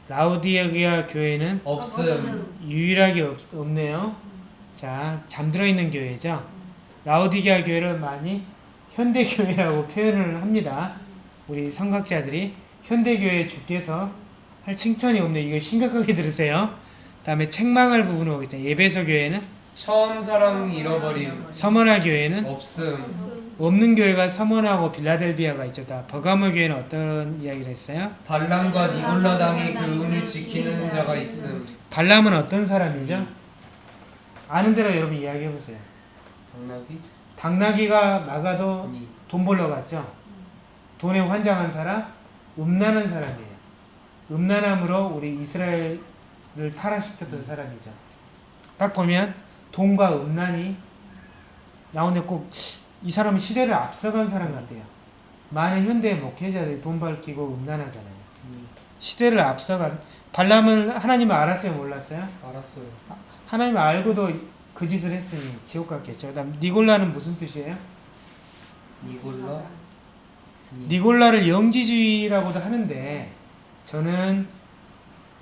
라우디게아 교회는 없음 유일하게 없, 없네요. 자, 잠들어 있는 교회죠. 라우디게아 교회를 많이 현대 교회라고 표현을 합니다. 우리 성각자들이 현대 교회 주께서 할 칭찬이 없네. 이거 심각하게 들으세요. 다음에 책망할 부분을 보겠죠. 예배소 교회는 처음 사랑 잃어버림 서머나 교회는 없음 없는 교회가 서머나하고 빌라델비아가 있죠. 다 버가모 교회는 어떤 이야기를 했어요? 발람과 니골라 당의 교훈을 지키는 자가 있음 발람은 어떤 사람이죠? 아는 대로 여러분 이야기해 보세요. 당나귀? 당나귀가 막아도 아니 돈 벌러 갔죠. 돈에 환장한 사람, 음란한 사람이에요. 음란함으로 우리 이스라엘 을 타락시켰던 사람이죠. 딱 보면 돈과 음란이 나오는데 꼭 이 사람은 시대를 앞서간 사람 같아요. 많은 현대 목회자들이 돈 밝히고 음란하잖아요. 시대를 앞서간 발람은 하나님을 알았어요, 몰랐어요? 알았어요 하나님을 알고도 그 짓을 했으니 지옥 갔겠죠. 그 다음 니골라는 무슨 뜻이에요? 니골라? 니골라를 영지주의라고도 하는데 저는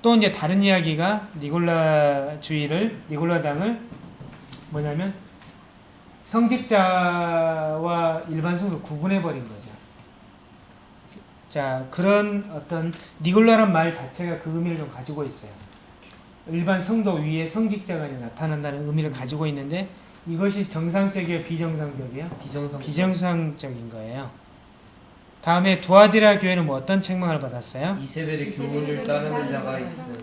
또 이제 다른 이야기가 니골라주의를 니골라당을 뭐냐면 성직자와 일반 성도 구분해 버린 거죠. 자 그런 어떤 니골라란 말 자체가 그 의미를 좀 가지고 있어요. 일반 성도 위에 성직자가 나타난다는 의미를 가지고 있는데 이것이 정상적이에요, 비정상적이에요? 비정상 비정상적인 거예요. 다음에 두아디라 교회는 뭐 어떤 책망을 받았어요? 이세벨의 교훈을 따르는 자가 있음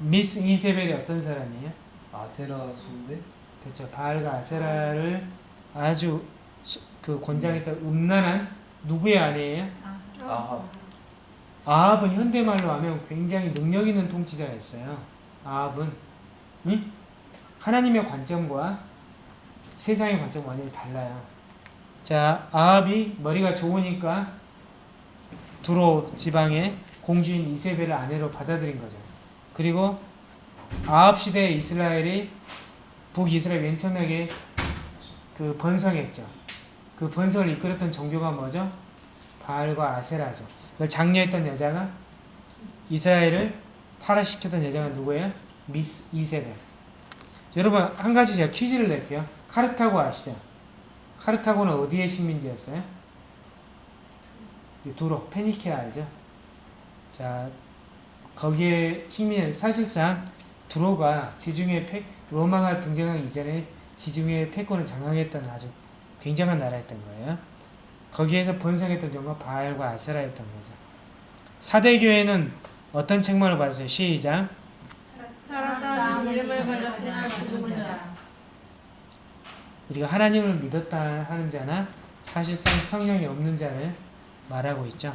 미스 이세벨이 어떤 사람이에요? 아세라 숭배? 그렇죠. 바알과 아세라를 아주 수- 그 권장했던 음란한 누구의 아내예요? 아합 아합은 현대말로 하면 굉장히 능력 있는 통치자였어요. 아합은 응? 하나님의 관점과 세상의 관점 완전히 달라요. 자, 아합이 머리가 좋으니까 두로 지방의 공주인 이세벨을 아내로 받아들인 거죠. 그리고 아합 시대 이스라엘이 북이스라엘 맨천하게 그 번성했죠. 그 번성을 이끌었던 종교가 뭐죠? 바알과 아세라죠. 그걸 장려했던 여자가 이스라엘을 타락시켰던 여자가 누구예요? 미스 이세벨. 여러분 한 가지 제가 퀴즈를 낼게요. 카르타고 아시죠? 카르타고는 어디의 식민지였어요? 이 두로 페니케아 알죠? 자 거기에 식민 사실상 두로가 지중해 패 로마가 등장하기 이전에 지중해 패권을 장악했던 아주 굉장한 나라였던 거예요. 거기에서 번성했던 종가 바알과 아세라였던 거죠. 사대교회는 어떤 책망을 받았어요? 시작. 살았다 이름을 걸렸으나 죽은 자 우리가 하나님을 믿었다 하는 자나 사실상 성령이 없는 자를 말하고 있죠.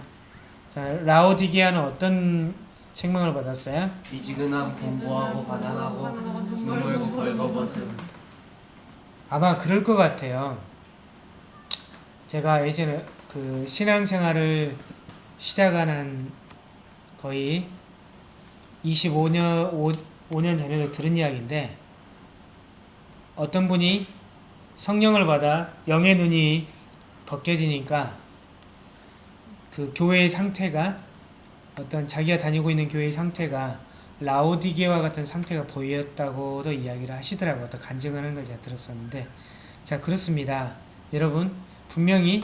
자, 라오디게아는 어떤 책망을 받았어요? 미지근함 공고하고 가난하고 눈물고 벌거벗음 아마 그럴 것 같아요. 제가 예전에 그 신앙생활을 시작한 한 거의 25년, 5, 5년 전에도 들은 이야기인데 어떤 분이 성령을 받아 영의 눈이 벗겨지니까 그 교회의 상태가 어떤 자기가 다니고 있는 교회의 상태가 라오디게와 같은 상태가 보였다고도 이야기를 하시더라고요. 어떤 간증하는 걸 제가 들었었는데 자 그렇습니다. 여러분 분명히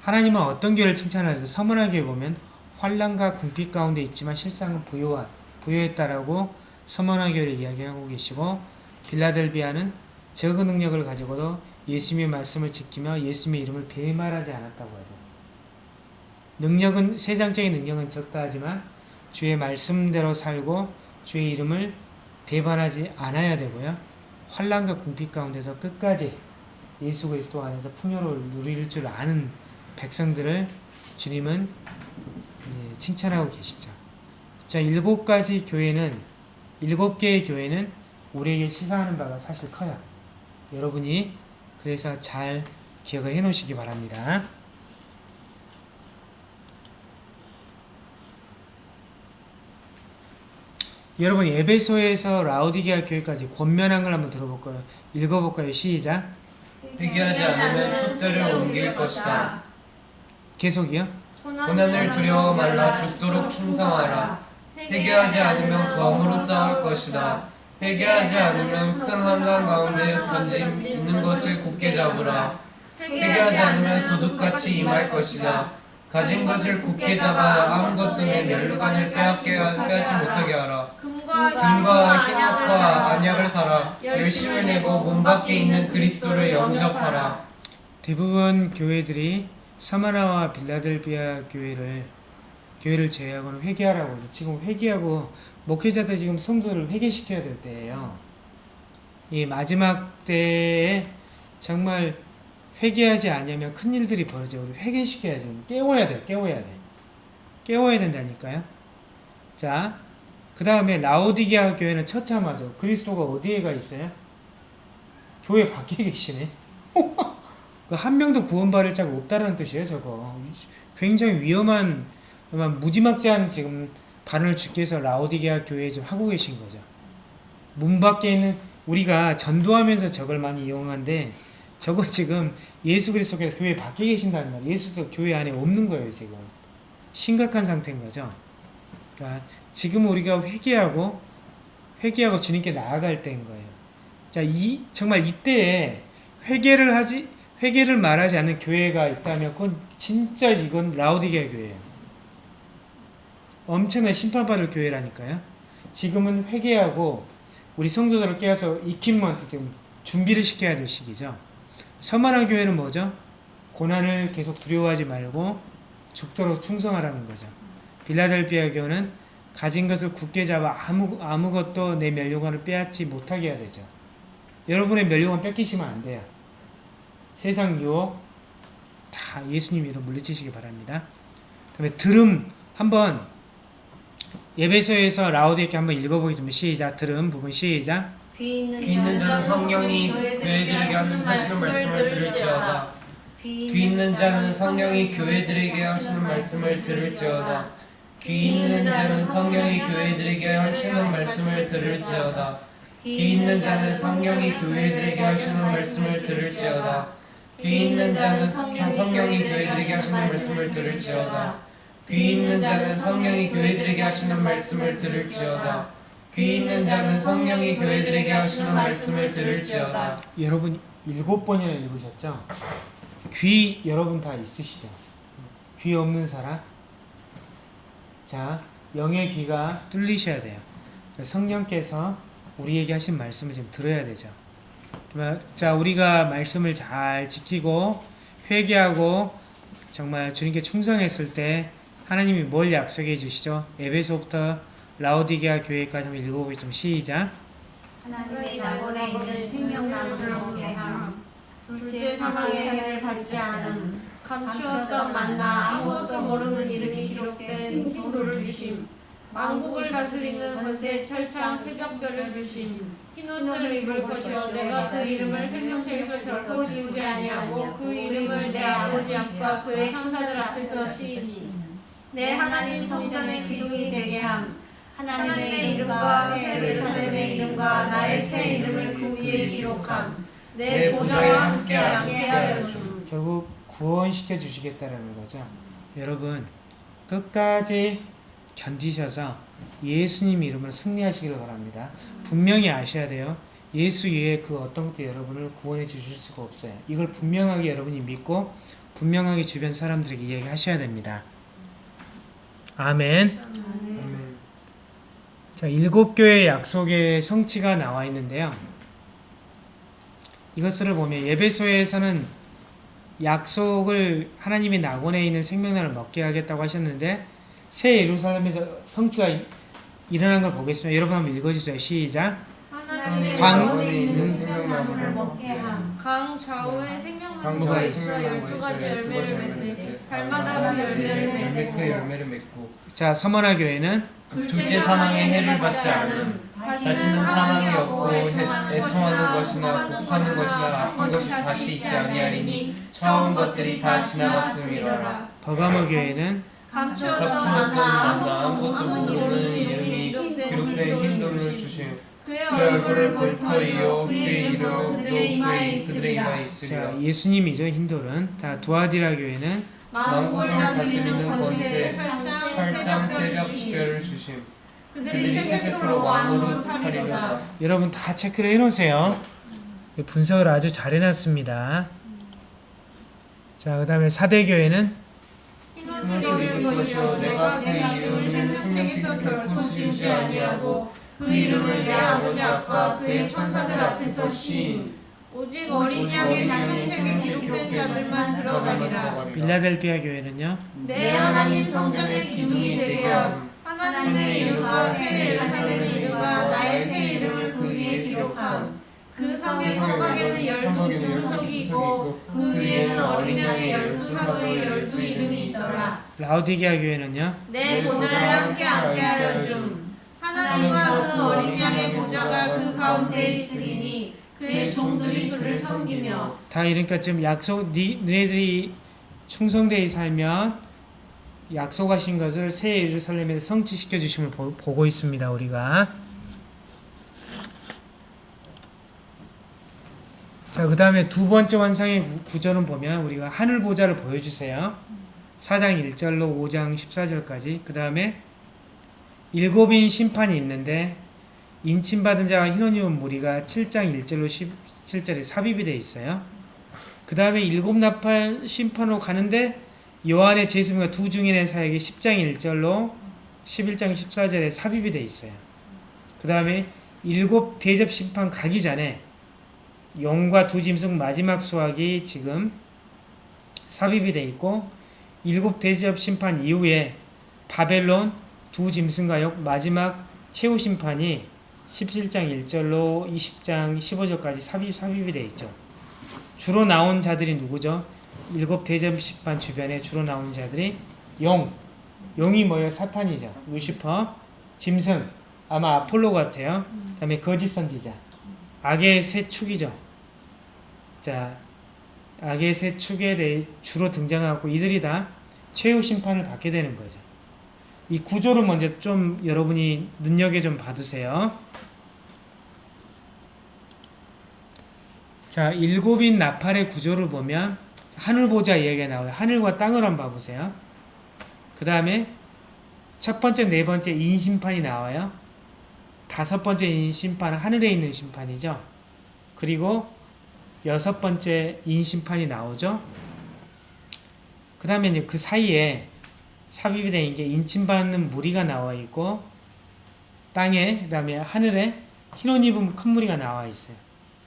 하나님은 어떤 교회를 칭찬하죠? 교회 보면 환란과 궁핍 가운데 있지만 실상은 부요한 부요했다라고 서문화 교회를 이야기하고 계시고 빌라델비아는 적은 능력을 가지고도 예수님의 말씀을 지키며 예수님의 이름을 배말하지 않았다고 하죠. 능력은 세상적인 능력은 적다 하지만 주의 말씀대로 살고 주의 이름을 배반하지 않아야 되고요. 환란과 궁핍 가운데서 끝까지 예수 그리스도 안에서 풍요를 누릴 줄 아는 백성들을 주님은 이제 칭찬하고 계시죠. 자, 일곱 가지 교회는 일곱 개의 교회는 우리에게 시사하는 바가 사실 커요. 여러분이 그래서 잘 기억을 해 놓으시기 바랍니다. 여러분 에베소에서 라우디게아 교회까지 권면한 걸 한번 들어볼까요? 읽어볼까요? 시작. 회개하지 않으면 촛대를 옮길 것이다. 계속이요. 고난을 두려워 말라 죽도록 충성하라. 회개하지 않으면 검으로 싸울 것이다. 회개하지 않으면 큰 환난 가운데 던짐 있는 것을 굳게 잡으라. 회개하지 않으면 도둑같이 임할 것이다. 가진 것을 굳게 잡아 아무것도 내 멸류관을 빼앗게 빼앗지 못하게 하라. 금과 흰옷과 안약을 사라. 열심을 내고 문 밖에 있는 그리스도를 영접하라. 대부분 교회들이 사마나와 빌라델비아 교회를 교회를 제외하고는 회개하라고 지금 회개하고 목회자들 지금 성도를 회개시켜야 될 때예요. 이 마지막 때에 정말 회개하지 않으면 큰 일들이 벌어져 우리 회개시켜야죠. 깨워야 돼, 깨워야 돼, 깨워야 된다니까요. 자, 그 다음에 라오디게아 교회는 처참하죠. 그리스도가 어디에가 있어요? 교회 밖에 계시네. <laughs> 그한 명도 구원받을 자가 없다는 뜻이에요, 저거. 굉장히 위험한, 무지막지한 지금 발언을 주께서 라오디게아 교회에 지금 하고 계신 거죠. 문 밖에 있는 우리가 전도하면서 저걸 많이 이용하는데 저거 지금 예수 그리스도께서 교회 밖에 계신다는 말이에요. 예수 그리스도 교회 안에 없는 거예요, 지금. 심각한 상태인 거죠. 그러니까 지금 우리가 회개하고 회개하고 주님께 나아갈 때인 거예요. 자, 이 정말 이때에 회개를 하지 회개를 말하지 않는 교회가 있다면 그건 진짜 이건 라우디게아 교회예요. 엄청난 심판받을 교회라니까요. 지금은 회개하고 우리 성도들을 깨워서 익힘먼트 지금 준비를 시켜야 될 시기죠. 서만한 교회는 뭐죠? 고난을 계속 두려워하지 말고 죽도록 충성하라는 거죠. 빌라델비아 교회는 가진 것을 굳게 잡아 아무, 아무것도 내 멸류관을 빼앗지 못하게 해야 되죠. 여러분의 멸류관 뺏기시면 안 돼요. 세상 유혹 다 예수님 이름 물리치시기 바랍니다. 그 다음에 들음 한번 예배소에서 라우디에게 한번 읽어보겠습니다. 시작 들음 부분 시작 귀 있는 귀 있는 자는 성령이 교회들에게 하시는 말씀을 들을지어다. 귀 있는 자는 성령이 교회들에게 하시는 말씀을 들을지어다. 귀 있는 자는 성령이 교회들에게 하시는 말씀을 들을지어다. 귀 있는 자는 성령이 교회들에게 하시는 말씀을 들을지어다. 귀 있는 자는 성령이 교회들에게 하시는 말씀을 들을지어다. 귀 있는 자는 성령이 교회들에게 하시는 말씀을 들을지어다. 귀 있는 자는 성령이 교회들에게 하시는 말씀을 들을지어다. 여러분 일곱 번이나 읽으셨죠? 귀 여러분 다 있으시죠? 귀 없는 사람? 자, 영의 귀가 뚫리셔야 돼요. 성령께서 우리에게 하신 말씀을 좀 들어야 되죠. 자, 우리가 말씀을 잘 지키고 회개하고 정말 주님께 충성했을 때 하나님이 뭘 약속해 주시죠? 에베소부터 라오디게아 교회까지 한번 읽어보겠습니다. 시작. 하나님의 낙원에 있는 생명나무를 먹게 함 둘째 사망의 해를 받지 않음 감추었던 만나 아무것도 모르는 이름이 기록된 흰돌을 주심 왕국을 다스리는 권세 철창 세적별을 주심 흰옷을 입을 것이요 내가 그 이름을 생명책에서 결코 지우지 아니하고 그 이름을 내 아버지 앞과 그의 천사들 앞에서 시인 내 하나님 성전의 기둥이 되게 함 하나님의 이름과 새 예루살렘의 이름과 나의 새 이름을 그 위에 기록함 내 보좌와 함께 함께하여 줌 결국 구원시켜 주시겠다라는 거죠. 여러분 끝까지 견디셔서 예수님 이름으로 승리하시기를 바랍니다. 분명히 아셔야 돼요. 예수 외에 그 어떤 것도 여러분을 구원해 주실 수가 없어요. 이걸 분명하게 여러분이 믿고 분명하게 주변 사람들에게 이야기하셔야 됩니다. 아멘. 아멘. 자, 일곱 교회 약속의 성취가 나와 있는데요. 이것을 보면 예배소에서는 약속을 하나님이 낙원에 있는 생명나를 먹게 하겠다고 하셨는데 새 예루살렘에서 성취가 이- 일어난 걸 보겠습니다. 여러분 한번 읽어주세요. 시작. 하나님의 광- 광- 생명나무를 먹게 함. 강 좌우에 생명나무가 있어? 열두 가지 열매를 맺되 달마다 그 열매를 열매 그 맺고 열매를 맺고 자, 서머나 교회는 둘째 사망의 해를 받지 않음 다시는 사망이 없고 해- 애통하는 것이나 곡하는 것이나 아픈 것이 다시 있지 아니하리니 처음 것들이 다 지나갔음이로라 버가모 교회는 감추었던 만나 아무것도 모르는 이름이 기록된 기록된 흰돈을 주시오 그의 그 얼굴을 얼굴을 볼볼 터이요 터이요 그의 이름도 그의 그들의 이마에 있으리라 예수님이죠. 힌돌은. 자, 두아디라 교회는 만국을 다스리는 권세 철장 새벽 새벽 주심. 그들이 세세토로 왕으로 살리로다. 여러분 다 체크를 해놓으세요. 분석을 아주 잘 해놨습니다. 자, 그 다음에 사대교회는? 흰옷을 입을 것이요 내가 그 이름을 생명책에서 결코 지우지 아니하고 그 이름을 내 아버지 앞과 그의 천사들 앞에서 시인 오직 어린 양의 생명책에 기록된 자들만 들어가리라. 빌라델피아 교회는요. 내 하나님 성전의 기둥이 되게 함 하나님의 이름과 새 예루살렘의 이름과 나의 새 이름을 그 위에 기록함. 그 성의 성막에는 열두 주석이 있고 그 위에는 어린 양의 열두 사도의 열두 이름이 있더라. 라우디게아 교회는요. 내 보좌에 함께 앉게 하여 줌. 하나님과 그 어린 양의 보좌가 그 가운데 있으리니 그의 종들이 그를 섬기며 다 이러니까 지금 약속 니, 너희들이 충성되이 살면 약속하신 것을 새 예루살렘에서 성취시켜 주심을 보, 보고 있습니다. 우리가 자, 그 다음에 두 번째 환상의 구- 구절은 보면 우리가 하늘 보좌를 보여주세요. 4장 1절로 5장 14절까지 그 다음에 일곱인 심판이 있는데 인침받은 흰옷 입은 무리가 7장 1절로 17절에 삽입이 되어 있어요. 그 다음에 일곱 나팔 심판으로 가는데 요한의 제수가 두 증인의 사역이 10장 1절로 11장 14절에 삽입이 되어 있어요. 그 다음에 일곱 대접 심판 가기 전에 용과 두 짐승 마지막 수확이 지금 삽입이 되어 있고 일곱 대접 심판 이후에 바벨론 두 짐승과 역 마지막 최후 심판이 17장 1절로 20장 15절까지 삽입, 삽입이 되어 있죠. 주로 나온 자들이 누구죠? 일곱 대접 심판 주변에 주로 나온 자들이 용. 용이 뭐예요? 사탄이죠. 루시퍼. 짐승. 아마 아폴로 같아요. 그 다음에 거짓 선지자. 악의 세 축이죠. 자, 악의 세 축에 대해 주로 등장하고 이들이 다 최후 심판을 받게 되는 거죠. 이 구조를 먼저 좀 여러분이 눈여겨 좀 받으세요. 자, 일곱인 나팔의 구조를 보면 하늘 보자 이야기가 나와요. 하늘과 땅을 한번 봐보세요. 그 다음에 첫 번째, 네 번째 인심판이 나와요. 다섯 번째 인심판은 하늘에 있는 심판이죠. 그리고 여섯 번째 인심판이 나오죠. 그 다음에 그 사이에 삽입이 된게 인침받는 무리가 나와 있고 땅에 그 다음에 하늘에 흰옷 입은 큰 무리가 나와 있어요.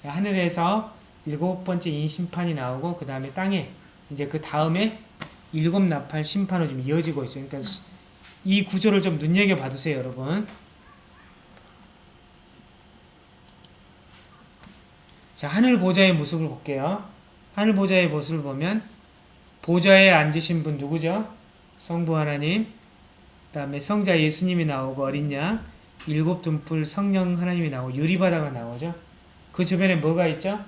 하늘에서 일곱 번째 인심판이 나오고 그 다음에 땅에 이제 그 다음에 일곱 나팔 심판으로 지금 이어지고 있어요. 그러니까 이 구조를 좀 눈여겨 봐주세요, 여러분. 자, 하늘 보좌의 모습을 볼게요. 하늘 보좌의 모습을 보면 보좌에 앉으신 분 누구죠? 성부 하나님, 그 다음에 성자 예수님이 나오고 어린 양, 일곱 등불 성령 하나님이 나오고 유리바다가 나오죠. 그 주변에 뭐가 있죠?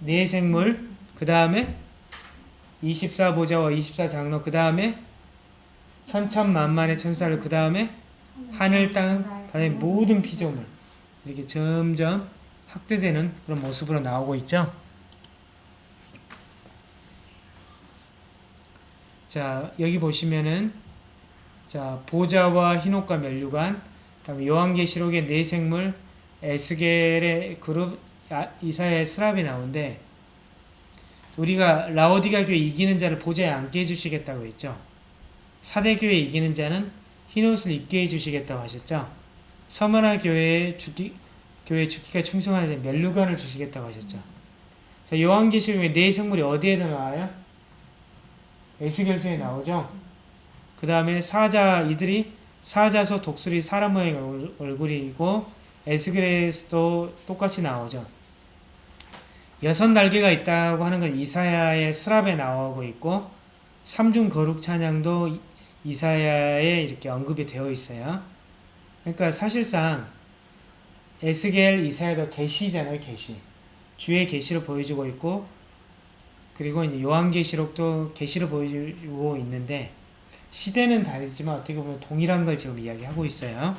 네 생물, 그 다음에 24보좌와 24장로, 그 다음에 천천만만의 천사를, 그 다음에 하늘, 땅, 바다의 모든 피조물 이렇게 점점 확대되는 그런 모습으로 나오고 있죠. 자, 여기 보시면은 자, 보좌와 흰옷과 면류관, 그다음에 요한계시록의 네 생물, 에스겔의 그룹, 아, 이사야의 스랍이 나오는데 우리가 라오디가 교회 이기는 자를 보좌에 앉게 해주시겠다고 했죠. 사대 교회 이기는 자는 흰 옷을 입게 해주시겠다고 하셨죠. 서머나 교회에 죽기 교회 죽기가 충성하는 자 멜루관을 주시겠다고 하셨죠. 자 요한계시록에 네 생물이 어디에다 나와요? 에스겔서에 나오죠. 그 다음에 사자 이들이 사자소 독수리 사람 모양의 얼- 얼굴이고 에스겔에서도 똑같이 나오죠. 여섯 날개가 있다고 하는 건 이사야의 스랍에 나오고 있고 삼중 거룩 찬양도 이- 이사야에 이렇게 언급이 되어 있어요. 그러니까 사실상 에스겔 이사야도 계시잖아요, 계시. 주의 계시를 보여주고 있고 그리고 이제 요한계시록도 계시를 보여주고 있는데 시대는 다르지만 어떻게 보면 동일한 걸 지금 이야기하고 있어요.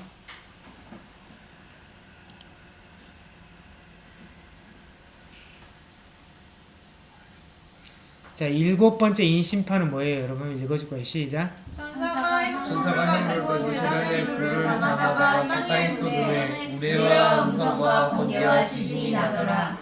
자, 일곱 번째 인심판은 뭐예요? 여러분 읽어줄 거예요. 시작. 천사가 천사가 하늘에서 제자의 불을 담아다가 땅에 쏟으매 우레와 음성과 번개와 지진이 나더라.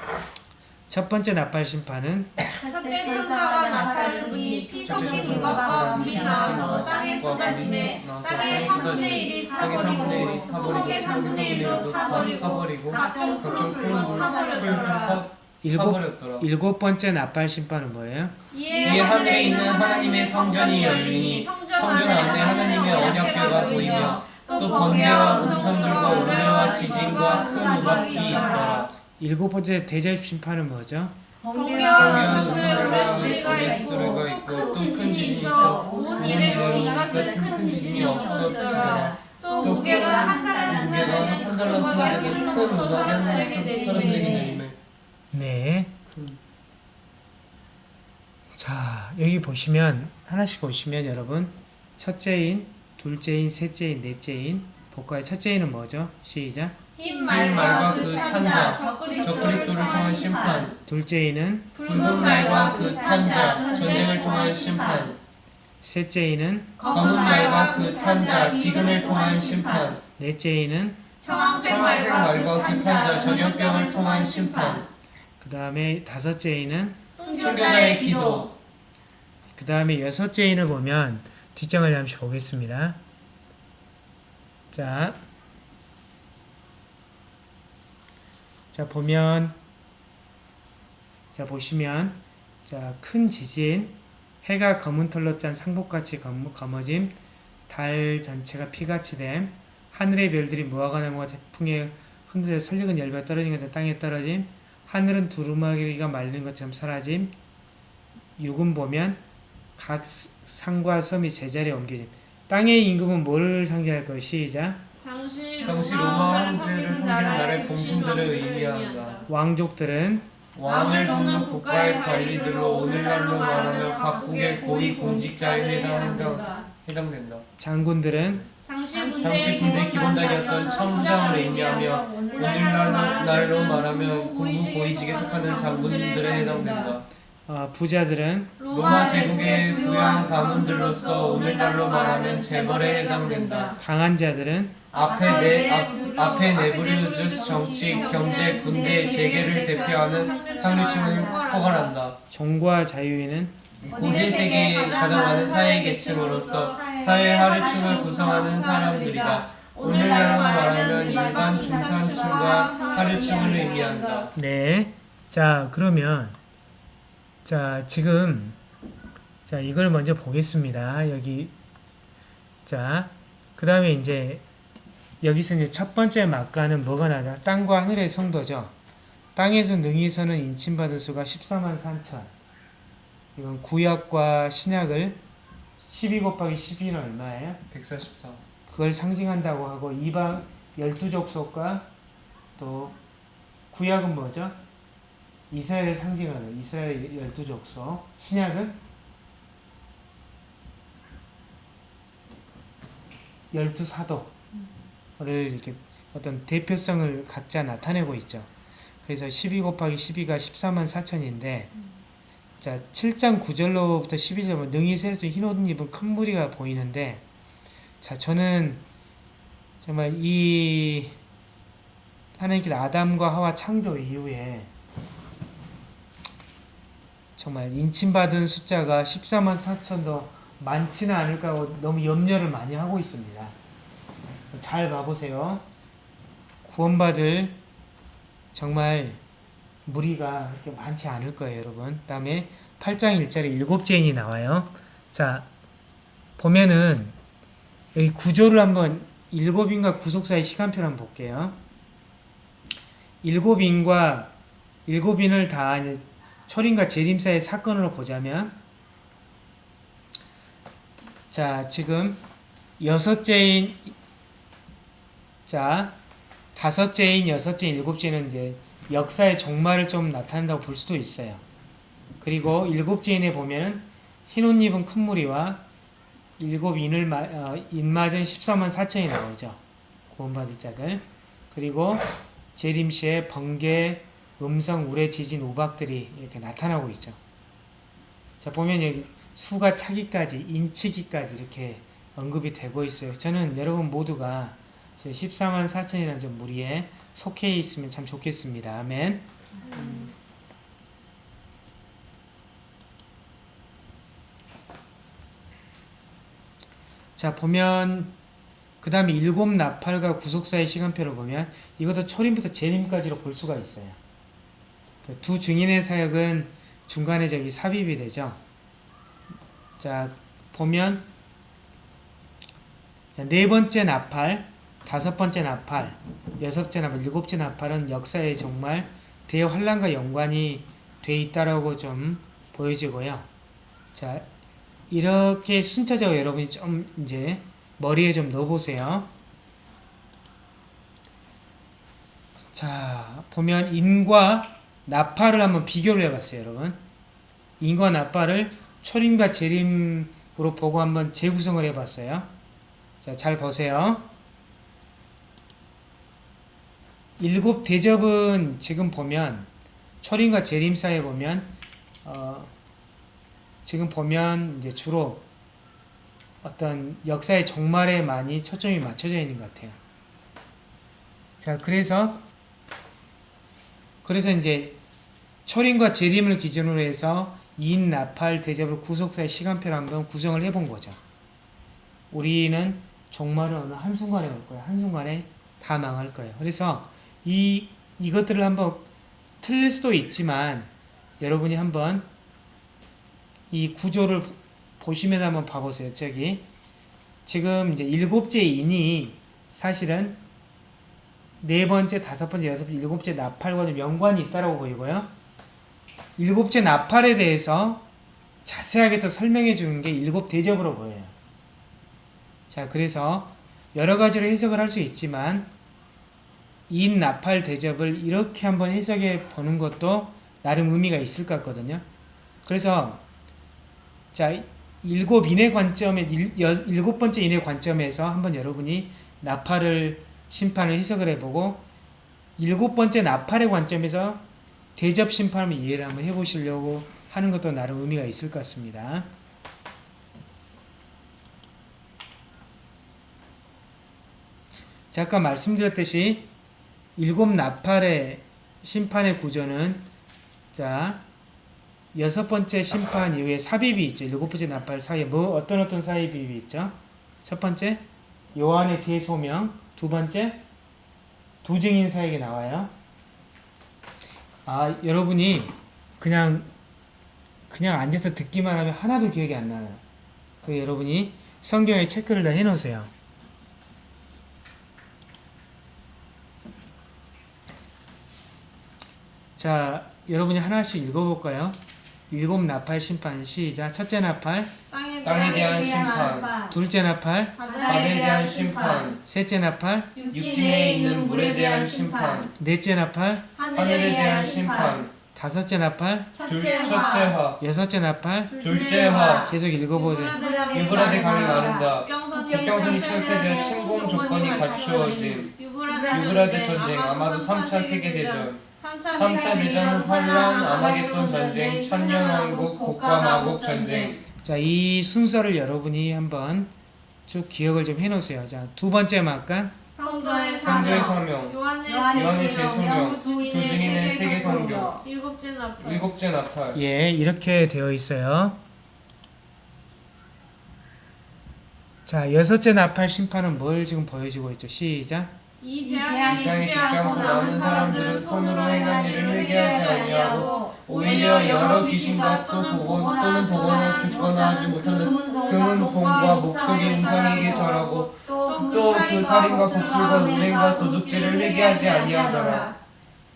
첫 번째 나팔 심판은 첫째 천사가 나팔을 피 섞인 이것과 불이 나와서 땅에 쏟아지매 땅의 3분의 1이 땅의 3분의 1이 타버리고 수목의 3분의 1도 타버리고 각종 푸른 타버렸더라 일곱. 일곱 번째 나팔 심판은 뭐예요? 이에 하늘에 있는 하나님의 성전이 열리니 성전 안에 하나님의 언약궤가 보이며 또 번개와 음성들과 우레와 지진과 큰 우박이 있더라 일곱 번째 대접 심판은 뭐죠? 우레가 소리가 있고 또 큰 지진이 있어. 온 이래로 이 같은 큰 지진이 없었더라. 또 무게가 한 되는 한큰 우박이 큰 사람들에게 내리매 네. 자, 여기 보시면 하나씩 보시면 여러분. 첫째인, 둘째인, 셋째인, 넷째인. 복과의 첫째인은 뭐죠? 시작. 흰 말과 그 탄자 적그리스도를 통한 심판. 둘째인은 붉은 말과 그 탄자 전쟁을 통한 심판. 셋째인은 검은 말과 그 탄자 기근을 통한 심판. 넷째인은 청황색 청황색 말과 그그 탄자 탄자 전염병을 통한 심판. 그 다음에 다섯째인은 순교자의 기도. 그 다음에 여섯째인을 보면 뒷장을 잠시 보겠습니다. 자, 자 보면 자 보시면 자 큰 지진 해가 검은 털로 짠 상복같이 검, 검어짐 달 전체가 피같이 됨. 하늘의 별들이 무화과 나무가 태풍에 흔들려 설익은 열매 떨어진 것처럼 땅에 떨어짐. 하늘은 두루마기가 말리는 것처럼 사라짐. 육은 보면 각 산과 섬이 제자리에 옮겨짐. 땅의 임금은 뭐를 상징할 것이 시작 당시 로마 황제를 섬기는 나라의 공신들을 의미한다. 왕족들은 왕을 돕는 국가의 관리들로 오늘날로 말하면 각국의 고위 공직자에 해당한다. 해당된다. 장군들은 당시 군대 기본단이었던 첨장을 의미하며 오늘날로 날로 말하면 군부 고위직에 속하는 장군들에 해당된다. 어, 부자들은 로마 제국의 부양 가문들로서 오늘날로 말하면 재벌에 해당된다. 강한 자들은 앞에 내 앞, 앞에 내부류 즉 정치, 경제, 군대, 재계를 대표하는 상류층을 포괄한다. 종과 자유인은 고대 세계의 가장 많은 사회 계층으로서 사회 하류층을 구성하는 사람들이다. 오늘날로 말하면 일반 중산층과 하류층을 의미한다. 네. 자, 그러면 자, 지금 자, 이걸 먼저 보겠습니다. 여기 자, 그 다음에 이제 여기서 이제 첫 번째 막가는 뭐가 나죠? 땅과 하늘의 성도죠. 땅에서 능히 서는 인침받은 수가 14만 3천. 이건 구약과 신약을 12 곱하기 12는 얼마예요? 144. 그걸 상징한다고 하고 이방 열두 족속과 또 구약은 뭐죠? 이스라엘을 상징하는 이스라엘 열두 족속. 신약은 열두 사도를 이렇게 어떤 대표성을 각자 나타내고 있죠. 그래서 12 곱하기 12가 14만 4천인데 자 7장 9절로부터 12절 능히 셀 수 흰옷 입은 큰 무리가 보이는데 자, 저는 정말 이 하나님께서 아담과 하와 창조 이후에 정말 인침받은 숫자가 14만 4천도 많지는 않을까 하고 너무 염려를 많이 하고 있습니다. 잘 봐보세요. 구원받을 정말 무리가 그렇게 많지 않을 거예요, 여러분. 다음에 8장 1절에 일곱 죄인이 나와요. 자, 보면은 여기 구조를 한번 일곱인과 구속사의 시간표를 한번 볼게요. 일곱인과 일곱인을 다 철인과 재림사의 사건으로 보자면 자, 지금 여섯째인 자, 다섯째인, 여섯째인, 일곱째는 이제 역사의 종말을 좀 나타낸다고 볼 수도 있어요. 그리고 일곱째인에 보면은 흰옷 입은 큰 무리와 일곱 인을 마, 어, 인맞은 14만 4천이 나오죠. 구원받을 자들. 그리고 재림시에 번개, 음성, 우레, 지진, 우박들이 이렇게 나타나고 있죠. 자 보면 여기 수가 차기까지, 인치기까지 이렇게 언급이 되고 있어요. 저는 여러분 모두가 14만 4천이라는 저 무리에 속해 있으면 참 좋겠습니다. 아멘. 자 보면 그 다음에 일곱 나팔과 구속사의 시간표를 보면 이것도 초림부터 재림까지로 볼 수가 있어요. 그두 증인의 사역은 중간에 저기 삽입이 되죠. 자 보면 자, 네 번째 나팔, 다섯 번째 나팔, 여섯째 나팔, 일곱째 나팔은 역사에 정말 대환란과 연관이 돼 있다라고 좀 보여지고요. 자 이렇게 순차적으로 여러분이 좀 이제 머리에 좀 넣어보세요. 자, 보면 인과 나팔을 한번 비교를 해봤어요, 여러분. 인과 나팔을 초림과 재림으로 보고 한번 재구성을 해봤어요. 자, 잘 보세요. 일곱 대접은 지금 보면 초림과 재림 사이에 보면 어, 지금 보면 이제 주로 어떤 역사의 종말에 많이 초점이 맞춰져 있는 것 같아요. 자, 그래서 그래서 이제 철인과 재림을 기준으로 해서 인, 나팔, 대접을 구속사의 시간표를 한번 구성을 해본 거죠. 우리는 종말은 어느 한순간에 올 거예요. 한순간에 다 망할 거예요. 그래서 이, 이것들을 한번 틀릴 수도 있지만 여러분이 한번 이 구조를 보시면 한번 봐보세요. 저기 지금 이제 일곱째 인이 사실은 네 번째, 다섯 번째, 여섯 번째, 일곱째 나팔과 좀 연관이 있다라고 보이고요. 일곱째 나팔에 대해서 자세하게 또 설명해 주는 게 일곱 대접으로 보여요. 자, 그래서 여러 가지로 해석을 할 수 있지만 인 나팔 대접을 이렇게 한번 해석해 보는 것도 나름 의미가 있을 것 같거든요. 그래서 자, 일곱 인의 관점에 일, 여, 일곱 번째 인의 관점에서 한번 여러분이 나팔을 심판을 해석을 해보고 일곱 번째 나팔의 관점에서 대접 심판을 이해를 한번 해보시려고 하는 것도 나름 의미가 있을 것 같습니다. 자, 아까 말씀드렸듯이 일곱 나팔의 심판의 구조는 자 여섯 번째 심판 이후에 삽입이 있죠. 일곱 번째 나팔 사이에 뭐 어떤 어떤 삽입이 있죠? 첫 번째 요한의 재소명, 두 번째 두 증인 사역이 나와요. 아 여러분이 그냥 그냥 앉아서 듣기만 하면 하나도 기억이 안 나요. 그 여러분이 성경에 체크를 다 해놓으세요. 자, 여러분이 하나씩 읽어볼까요? 일곱 나팔 심판 시작. 첫째 나팔, 땅에 땅에 대한 심판, 둘째 나팔, 바다에 대한 심판, 셋째 나팔, 육지에 있는 물에 대한 심판, 넷째 나팔, 하늘에 대한 심판, 다섯째 나팔, 둘, 첫째 첫째 화, 화, 여섯째 나팔. 둘째 화, 계속 읽어보세요. 유브라데 강이 마른다. 국경선이 국경선이 철폐되어 침공 조건이 갖추어짐. 유브라데 전쟁, 아마도 3차 세계대전, 3차 대전, 환란, 아마겟돈 전쟁, 천년왕국, 곡과 마곡 전쟁, 자, 이 순서를 여러분이 한번 쭉 기억을 좀 해놓으세요. 자, 두 번째 막간, 성도의 성도의 사명. 요한의 재소명, 주진의 세계 성경, 성경. 일곱째 나팔. 일곱째 나팔. 예, 이렇게 되어 있어요. 자, 여섯째 나팔 심판은 뭘 지금 보여주고 있죠? 시작. 이 재앙이 죽지 않고 남은 사람들은 손으로 행한 일을 회개하지 아니하고 오히려 여러 귀신과 또 보고 또는 보거나 듣거나 하지 못하는 금은 돈과 목속의 우상에게 절하고 또 그 살인과 복술과 은행과 도둑질을 회개하지 아니하더라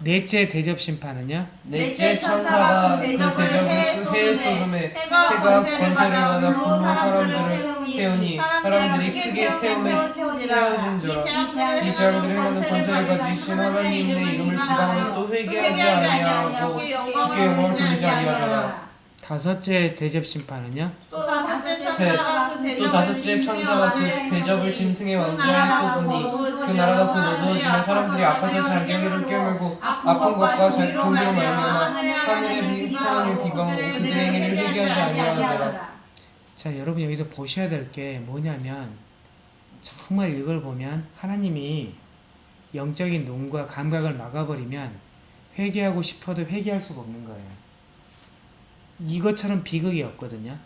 넷째 대접 심판은요? 넷째 천사가 그 대접을 해해 쏟음에 해가 권세를 받아 불로 불로 사람들을 태우니 사람들이 크게 태움에 태워진지라. 이 재앙들을 하는 권세를 가지신 하나님의 이름을 비방하고 또 회개하지 아니하고 주께 영광을 돌리지 아니하더라 다섯째 대접 심판은요? 또 다섯째 천사가 그또 대접을 다섯째 천사가 그 대접을 짐승의 왕좌에 쏟으니 그 나라가 그 노두어지며 사람들이 아파서 장경이를 깨물고 아픈 것과 자- 종기로 말미암아 하늘의 비- 하나님을 비방하고 그들의 행위를 회개하지 아니하더라 자, 여러분 여기서 보셔야 될 게 뭐냐면 정말 이걸 보면 하나님이 영적인 눈과 감각을 막아버리면 회개하고 싶어도 회개할 수가 없는 거예요. 이것처럼 비극이 없거든요.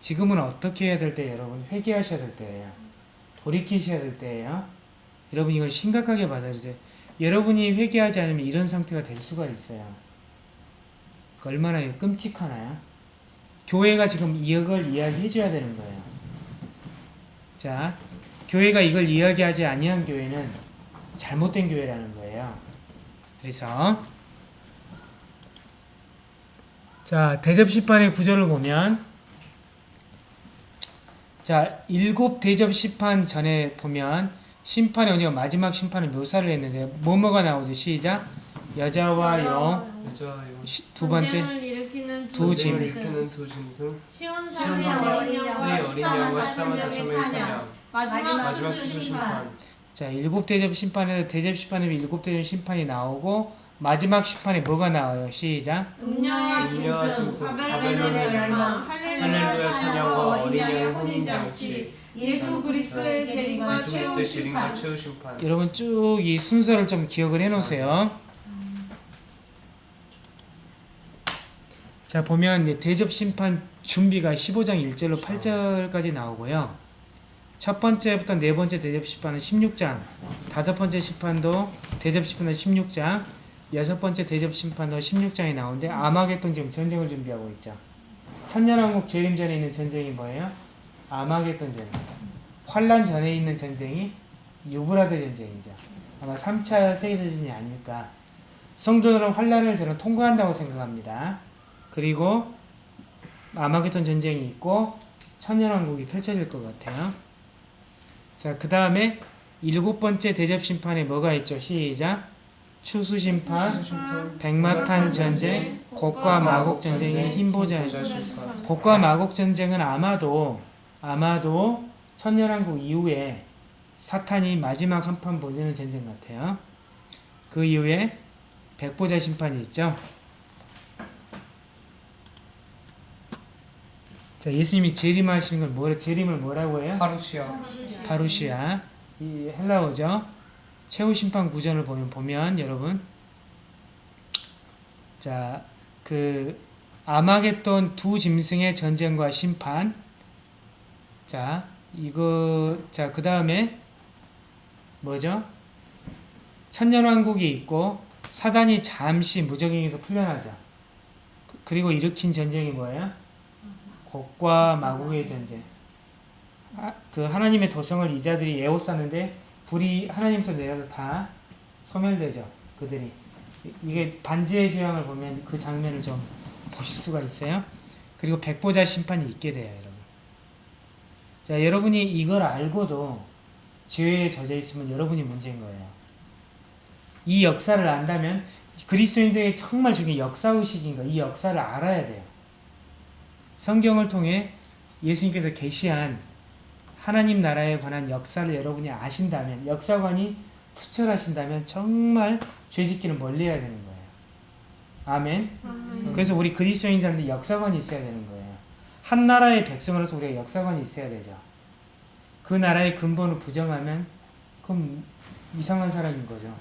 지금은 어떻게 해야 될 때 여러분 회개하셔야 될 때예요. 돌이키셔야 될 때예요. 여러분 이걸 심각하게 받아들이세요. 여러분이 회개하지 않으면 이런 상태가 될 수가 있어요. 그 얼마나 끔찍하나요? 교회가 지금 이걸 이야기해 줘야 되는 거예요. 자, 교회가 이걸 이야기하지 아니한 교회는 잘못된 교회라는 거예요. 그래서 자, 대접 심판의 구절을 보면 자, 일곱 대접 심판 전에 보면 심판의 언제가 마지막 심판을 묘사를 했는데 뭐뭐가 나오죠? 시작. 여자와 시- 두 번째 두 짐. 짐승. 일으키는 두 짐승 시온 시온 산의 산의 어린 양과 의 어린 양과 14만 14만 4천 4천 명의 명의 찬양 찬양 마지막 추수 심판 심판 자, 일곱 대접 심판에서 대접 심판에 일곱 대접 심판이 나오고 마지막 심판에 뭐가 나와요? 시작. 음녀와 짐승. 짐승, 바벨론의 멸망. 할렐루야 할렐루야 찬양과 어린 양의 혼인잔치. 예수 그리스도의 재림과 최후 심판. 여러분 쭉 이 순서를 좀 기억을 해 놓으세요. 자, 보면 대접 심판 준비가 15장 1절로 8절까지 나오고요. 첫 번째부터 네 번째 대접 심판은 16장, 다섯 번째 심판도 대접 심판은 16장, 여섯 번째 대접 심판도 16장이 나오는데 아마겟돈 지금 전쟁을 준비하고 있죠. 천년왕국 재림 전에 있는 전쟁이 뭐예요? 아마겟돈 전쟁. 환란 전에 있는 전쟁이 유브라데 전쟁이죠. 아마 3차 세계대전이 아닐까. 성도들은 환란을 저는 통과한다고 생각합니다. 그리고 아마겟돈 전쟁이 있고 천년왕국이 펼쳐질 것 같아요. 자, 그 다음에 일곱 번째 대접 심판에 뭐가 있죠? 시작. 추수 심판, 추수 심판 백마탄 전쟁, 곡과 마곡 전쟁의 심판 곡과 마곡 전쟁은 아마도 아마도 천년왕국 이후에 사탄이 마지막 한 판 보내는 전쟁 같아요. 그 이후에 백보자 심판이 있죠. 자, 예수님이 재림하시는 걸 뭐라 재림을 뭐라고 해요? 파루시아 파루시아 이 헬라어죠. 최후 심판 구전을 보면 보면 여러분 자 그 아마겟돈 두 짐승의 전쟁과 심판 자 이거 자 그 다음에 뭐죠? 천년왕국이 있고 사단이 잠시 무적행에서 풀려나죠. 그- 그리고 일으킨 전쟁이 뭐예요? 곡과 마곡의 전쟁. 아, 그 하나님의 도성을 이자들이 에워쌌는데 불이 하나님부터 내려서 다 소멸되죠. 그들이 이- 이게 반지의 제왕을 보면 그 장면을 좀 보실 수가 있어요. 그리고 백보자 심판이 있게 돼요, 여러분. 자, 여러분이 이걸 알고도 죄에 젖어 있으면 여러분이 문제인 거예요. 이 역사를 안다면 그리스도인들에게 정말 중요한 역사 의식인 거, 이 역사를 알아야 돼요. 성경을 통해 예수님께서 계시한 하나님 나라에 관한 역사를 여러분이 아신다면 역사관이 투철하신다면 정말 죄짓기는 멀리해야 되는 거예요. 아멘. 그래서 우리 그리스도인들한테 역사관이 있어야 되는 거예요. 한 나라의 백성으로서 우리가 역사관이 있어야 되죠. 그 나라의 근본을 부정하면 그럼 이상한 사람인 거죠.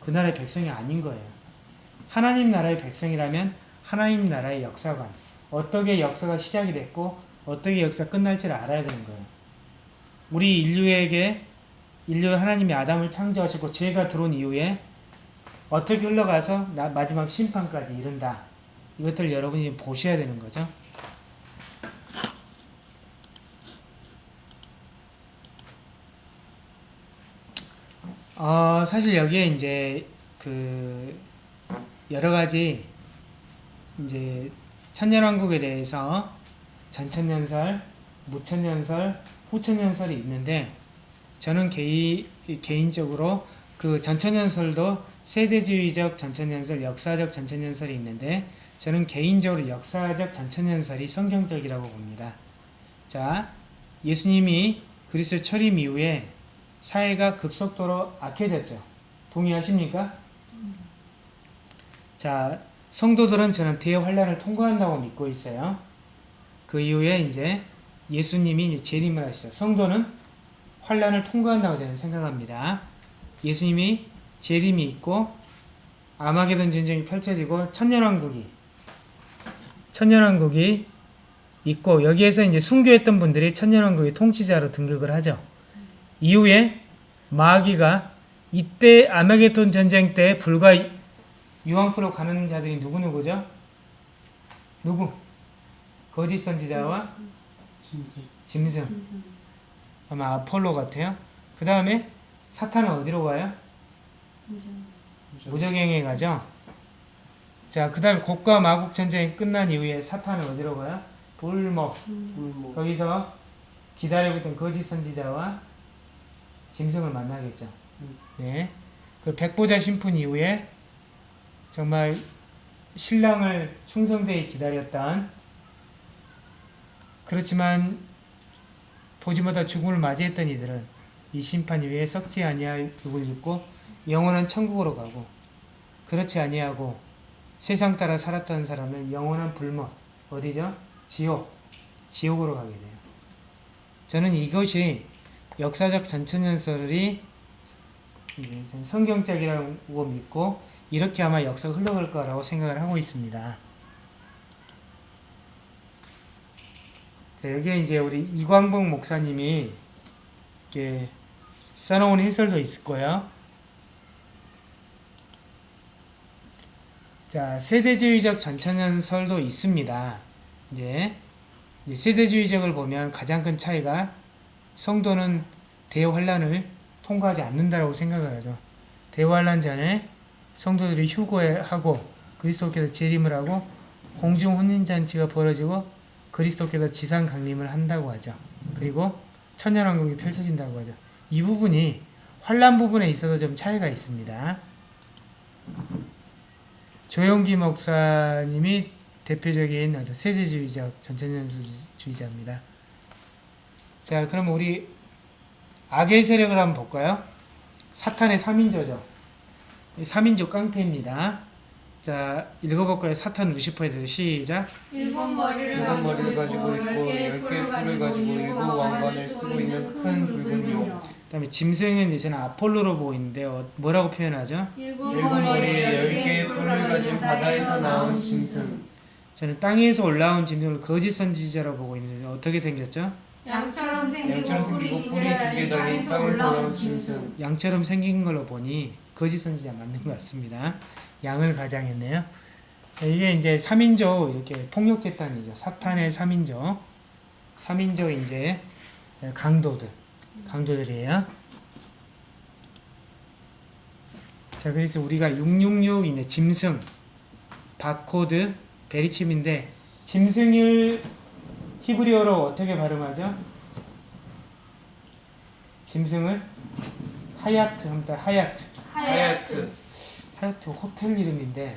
그 나라의 백성이 아닌 거예요. 하나님 나라의 백성이라면 하나님 나라의 역사관, 어떻게 역사가 시작이 됐고 어떻게 역사 끝날지를 알아야 되는 거예요. 우리 인류에게 인류 하나님이 아담을 창조하시고 죄가 들어온 이후에 어떻게 흘러가서 나- 마지막 심판까지 이른다. 이것들 여러분이 보셔야 되는 거죠. 어, 사실 여기에 이제 그 여러 가지 이제 천년왕국에 대해서 전천년설, 무천년설, 후천년설이 있는데 저는 개인 개인적으로 그 전천년설도 세대주의적 전천년설, 역사적 전천년설이 있는데 저는 개인적으로 역사적 전천년설이 성경적이라고 봅니다. 자, 예수님이 그리스도 철임 이후에 사회가 급속도로 악해졌죠. 동의하십니까? 자, 성도들은 저는 대환란을 통과한다고 믿고 있어요. 그 이후에 이제 예수님이 재림을 하시죠. 성도는 환란을 통과한다고 저는 생각합니다. 예수님이 재림이 있고 아마게돈 전쟁이 펼쳐지고 천년왕국이 천년왕국이 있고 여기에서 이제 순교했던 분들이 천년왕국의 통치자로 등극을 하죠. 이후에 마귀가 이때 아마게돈 전쟁 때 불과 유황프로 가는 자들이 누구 누구죠? 누구? 거짓 선지자와 짐승. 짐승. 아마 아폴로 같아요. 그 다음에 사탄은 어디로 가요? 무적행에 가죠. 자, 그 다음에 곡과 마국 전쟁이 끝난 이후에 사탄은 어디로 가요? 불목. 불모. 거기서 기다리고 있던 거짓 선지자와 짐승을 만나겠죠. 음. 네. 그 백보자 심판 이후에 정말 신랑을 충성되게 기다렸던 그렇지만 못할 죽음을 맞이했던 이들은 이 심판 이후에 썩지 아니할 육을 입고 영원한 천국으로 가고 그렇지 아니하고 세상 따라 살았던 사람은 영원한 불못 어디죠? 지옥 지옥으로 가게 돼요. 저는 이것이 역사적 전천년설이 이제 전 성경적이라고 믿고 이렇게 아마 역사가 흘러갈 거라고 생각을 하고 있습니다. 여기에 이제 우리 이광복 목사님이 이렇게 써놓은 해설도 있을 거예요. 자, 세대주의적 전천년설도 있습니다. 이제, 세대주의적을 보면 가장 큰 차이가 성도는 대환란을 통과하지 않는다라고 생각을 하죠. 대환란 전에 성도들이 휴거하고 그리스도께서 재림을 하고 공중 혼인 잔치가 벌어지고 그리스도께서 지상 강림을 한다고 하죠. 그리고 천년왕국이 펼쳐진다고 하죠. 이 부분이 환란 부분에 있어서 좀 차이가 있습니다. 조영기 목사님이 대표적인 어떤 세대주의적 전천년주의자입니다. 자, 그럼 우리 악의 세력을 한번 볼까요? 사탄의 3인조죠. 3인조 깡패입니다. 자, 읽어볼까요? 사탄 루시퍼에서 시작. 일곱 머리를 일곱 머리를 가지고 있고 열 개의 뿔을 가지고 일곱 왕관을 쓰고 있는 큰 붉은 용. 그 다음에 짐승은 이제 저는 아폴로로 보이는데 어, 뭐라고 표현하죠? 일곱 일곱 머리에 열 개의 뿔을 가진 바다에서 나온 짐승. 저는 땅에서 올라온 짐승을 거짓 선지자라고 보고 있는데 어떻게 생겼죠? 양처럼 생기고 양처럼 뿔이 생기고 두 뿔이 개두개 달린 땅에서 올라온 짐승. 양처럼 생긴 걸로 보니 거짓 선지자 맞는 것 같습니다. 양을 가장했네요. 자, 이게 이제 3인조 이렇게 폭력 집단이죠. 사탄의 3인조. 3인조 이제 강도들. 강도들이에요. 자, 그래서 우리가 666 이제 짐승 바코드 베리침인데 짐승을 히브리어로 어떻게 발음하죠? 짐승을 하야트 합니다. 하야트. 하야트. 하야트 호텔 이름인데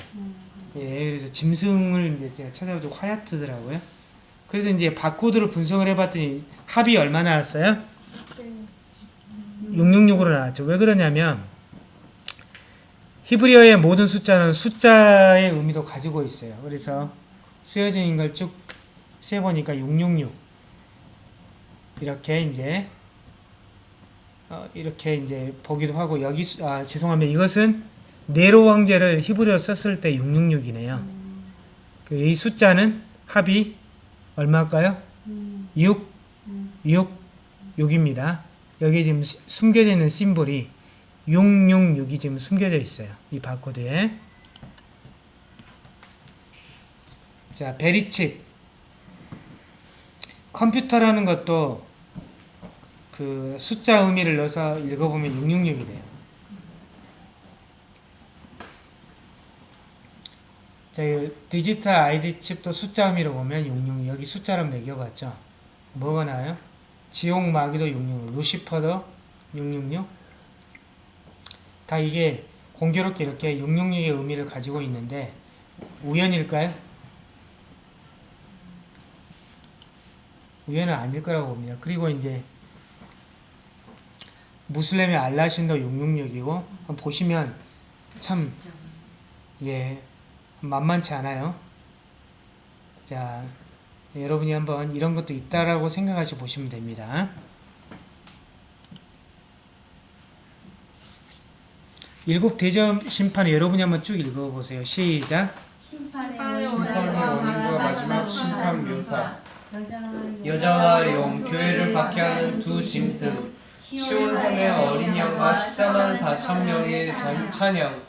예 그래서 짐승을 이제 제가 찾아보고 하야트더라고요. 그래서 이제 바코드를 분석을 해봤더니 합이 얼마 나왔어요? 666으로 나왔죠. 왜 그러냐면 히브리어의 모든 숫자는 숫자의 의미도 가지고 있어요. 그래서 쓰여진 걸 쭉 세보니까 666 이렇게 이제 어, 이렇게 이제 보기도 하고 여기 수- 아 죄송합니다. 이것은 네로 황제를 히브리어 썼을 때 666이네요. 그이 숫자는 합이 얼마일까요? 6 6 6입니다. 여기 지금 시- 숨겨져 있는 symbol이 666이 지금 숨겨져 있어요. 이 바코드에. 자, 베리칩. 컴퓨터라는 것도 그 숫자 의미를 넣어서 읽어보면 666이 돼요. 자, 이 디지털 아이디 칩도 숫자 의미로 보면 66 여기 숫자로 매겨봤죠. 뭐가 나와요? 지옥 마귀도 666, 루시퍼도 666. 다 이게 공교롭게 이렇게 666의 의미를 가지고 있는데 우연일까요? 우연은 아닐 거라고 봅니다. 그리고 이제 무슬림의 알라신도 666이고 보시면 참 예, 만만치 않아요. 자, 여러분이 한번 이런 것도 있다라고 생각하시 보시면 됩니다. 일곱 대접 심판을 여러분이 한번 쭉 읽어보세요. 시작. 심판의 원인과 마지막 심판 묘사 여자와 용 교회를 박해하는 두 짐승 시온산의 어린 양과 14만 4천 명의 전- 찬양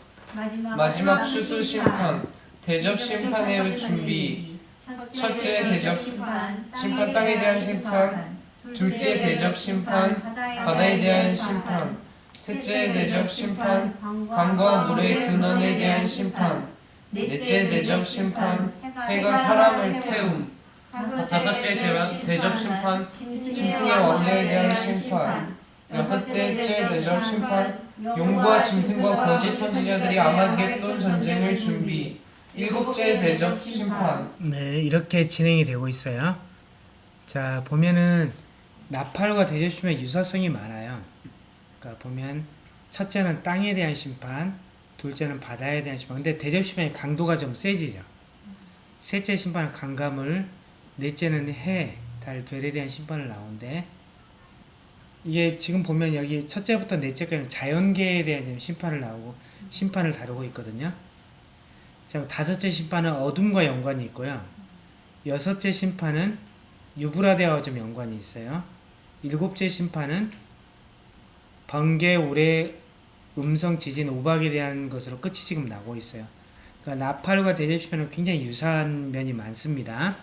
마지막 추수 심판 대접 심판의 준비. 첫째 대접 심판 땅에 대한 심판. 둘째 대접 심판 바다에 대한 심판. 셋째 대접 심판 강과 물의 근원에 대한 심판. 넷째 대접 심판 해가 사람을 태움 다섯째 제왕 대접 심판 짐승의 왕래에 대한 심판 여섯째째 대접 심판 용과 짐승과 거짓 선지자들이 아마겟돈 전쟁을 준비 일곱째 대접 심판 네, 이렇게 진행이 되고 있어요. 자, 보면은 나팔과 대접심의 유사성이 많아요. 그러니까 보면 첫째는 땅에 대한 심판, 둘째는 바다에 대한 심판. 근데 대접심의 강도가 좀 세지죠. 셋째 심판은 강가물, 넷째는 해, 달, 별에 대한 심판을 나오는데 이게 지금 보면 여기 첫째부터 넷째까지 자연계에 대한 심판을 나오고 심판을 다루고 있거든요. 자, 다섯째 심판은 어둠과 연관이 있고요. 여섯째 심판은 유브라데와 좀 연관이 있어요. 일곱째 심판은 번개, 우레, 음성, 지진, 우박에 대한 것으로 끝이 지금 나고 있어요. 그러니까 나팔과 대접 심판은 굉장히 유사한 면이 많습니다.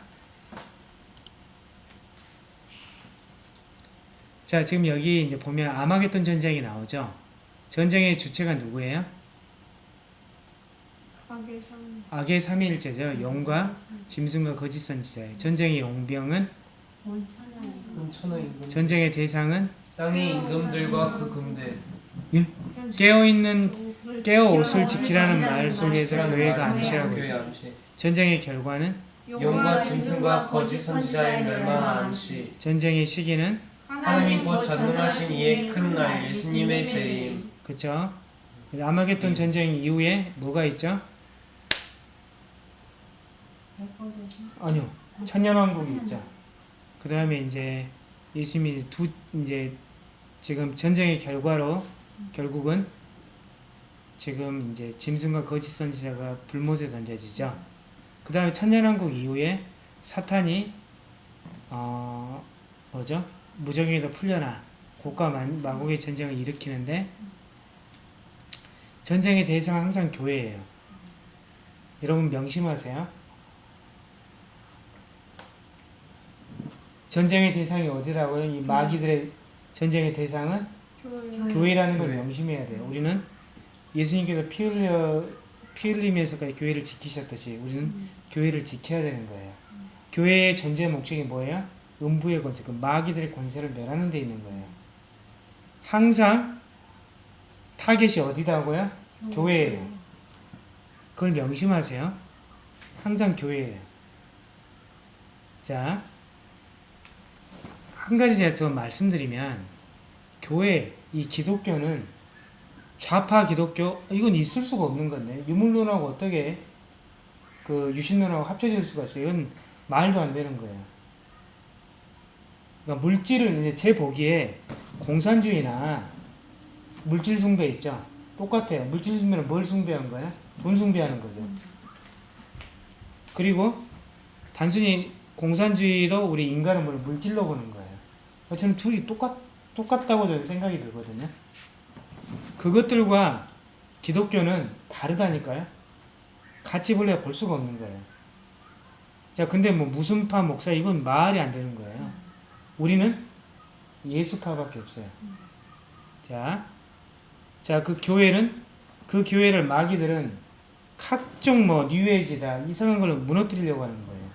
자, 지금 여기 이제 보면 아마겟돈 전쟁이 나오죠. 전쟁의 주체가 누구예요? 악의 삼위일체죠. 용과 짐승과 거짓 선지자예요. 전쟁의 용병은 전쟁의 대상은 땅의 임금들과 그 금대 깨어 있는 깨어 옷을 지키라는 말 속에서 교회가 있죠. 암시 전쟁의 결과는 용과 짐승과 거짓 선지자의 멸망 암시 전쟁의 시기는 하나님 곧 전능하신 이의 큰 날 예수님의 재림 그쵸? 아마겟돈 전쟁 이후에 뭐가 있죠? 아니요. 천년왕국이 있죠. 그 다음에 이제 예수님이 두 이제 지금 전쟁의 결과로 결국은 지금 이제 짐승과 거짓 선지자가 불못에 던져지죠. 그 다음에 천년왕국 이후에 사탄이 어 뭐죠? 무적에서 풀려나 고가 만- 마곡의 전쟁을 일으키는데 전쟁의 대상은 항상 교회예요. 여러분 명심하세요. 전쟁의 대상이 어디라고요? 이 마귀들의 전쟁의 대상은 교회 라는 걸 교회. 명심해야 돼요. 우리는 예수님께서 피 흘려 피 흘리면서까지 교회를 지키셨듯이 우리는 교회를 지켜야 되는 거예요. 교회의 존재 목적이 뭐예요? 음부의 권세, 그 마귀들의 권세를 멸하는 데 있는 거예요. 항상 타겟이 어디다고요? 교회예요. 그걸 명심하세요. 항상 교회예요. 자, 한 가지 제가 더 말씀드리면 교회 이 기독교는 좌파 기독교 이건 있을 수가 없는 건데 유물론하고 어떻게 그 유신론하고 합쳐질 수가 있어요? 이건 말도 안 되는 거예요. 그러니까 물질을 이제 제 보기에 공산주의나 물질 숭배 있죠. 똑같아요. 물질 숭배는 뭘 숭배한 거야? 돈 숭배하는 거죠. 그리고 단순히 공산주의로 우리 인간은 뭘 물질로 보는 거예요. 저는 둘이 똑같 똑같다고 저는 생각이 들거든요. 그것들과 기독교는 다르다니까요. 같이 볼래 볼 수가 없는 거예요. 자, 근데 뭐 무슨 파 목사 이건 말이 안 되는 거예요. 우리는 예수파밖에 없어요. 자, 자, 그 교회는 그 교회를 마귀들은 각종 뭐 뉴에이지다 이상한 걸로 무너뜨리려고 하는 거예요.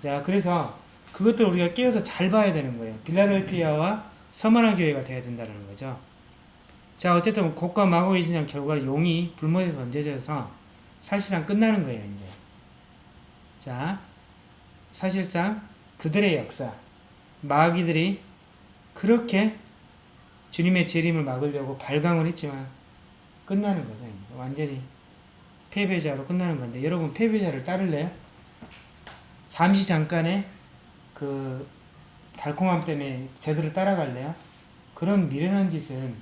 자, 그래서 그것들 우리가 깨어서 잘 봐야 되는 거예요. 빌라델피아와 서머나 교회가 돼야 된다는 거죠. 자, 어쨌든 곡과 마고의 신앙 결과 용이 불못에 던져져서 사실상 끝나는 거예요, 이제. 자, 사실상 그들의 역사, 마귀들이 그렇게 주님의 재림을 막으려고 발광을 했지만 끝나는 거죠. 완전히 패배자로 끝나는 건데 여러분 패배자를 따를래요? 잠시 잠깐의 그 달콤함 때문에 제대로 따라갈래요? 그런 미련한 짓은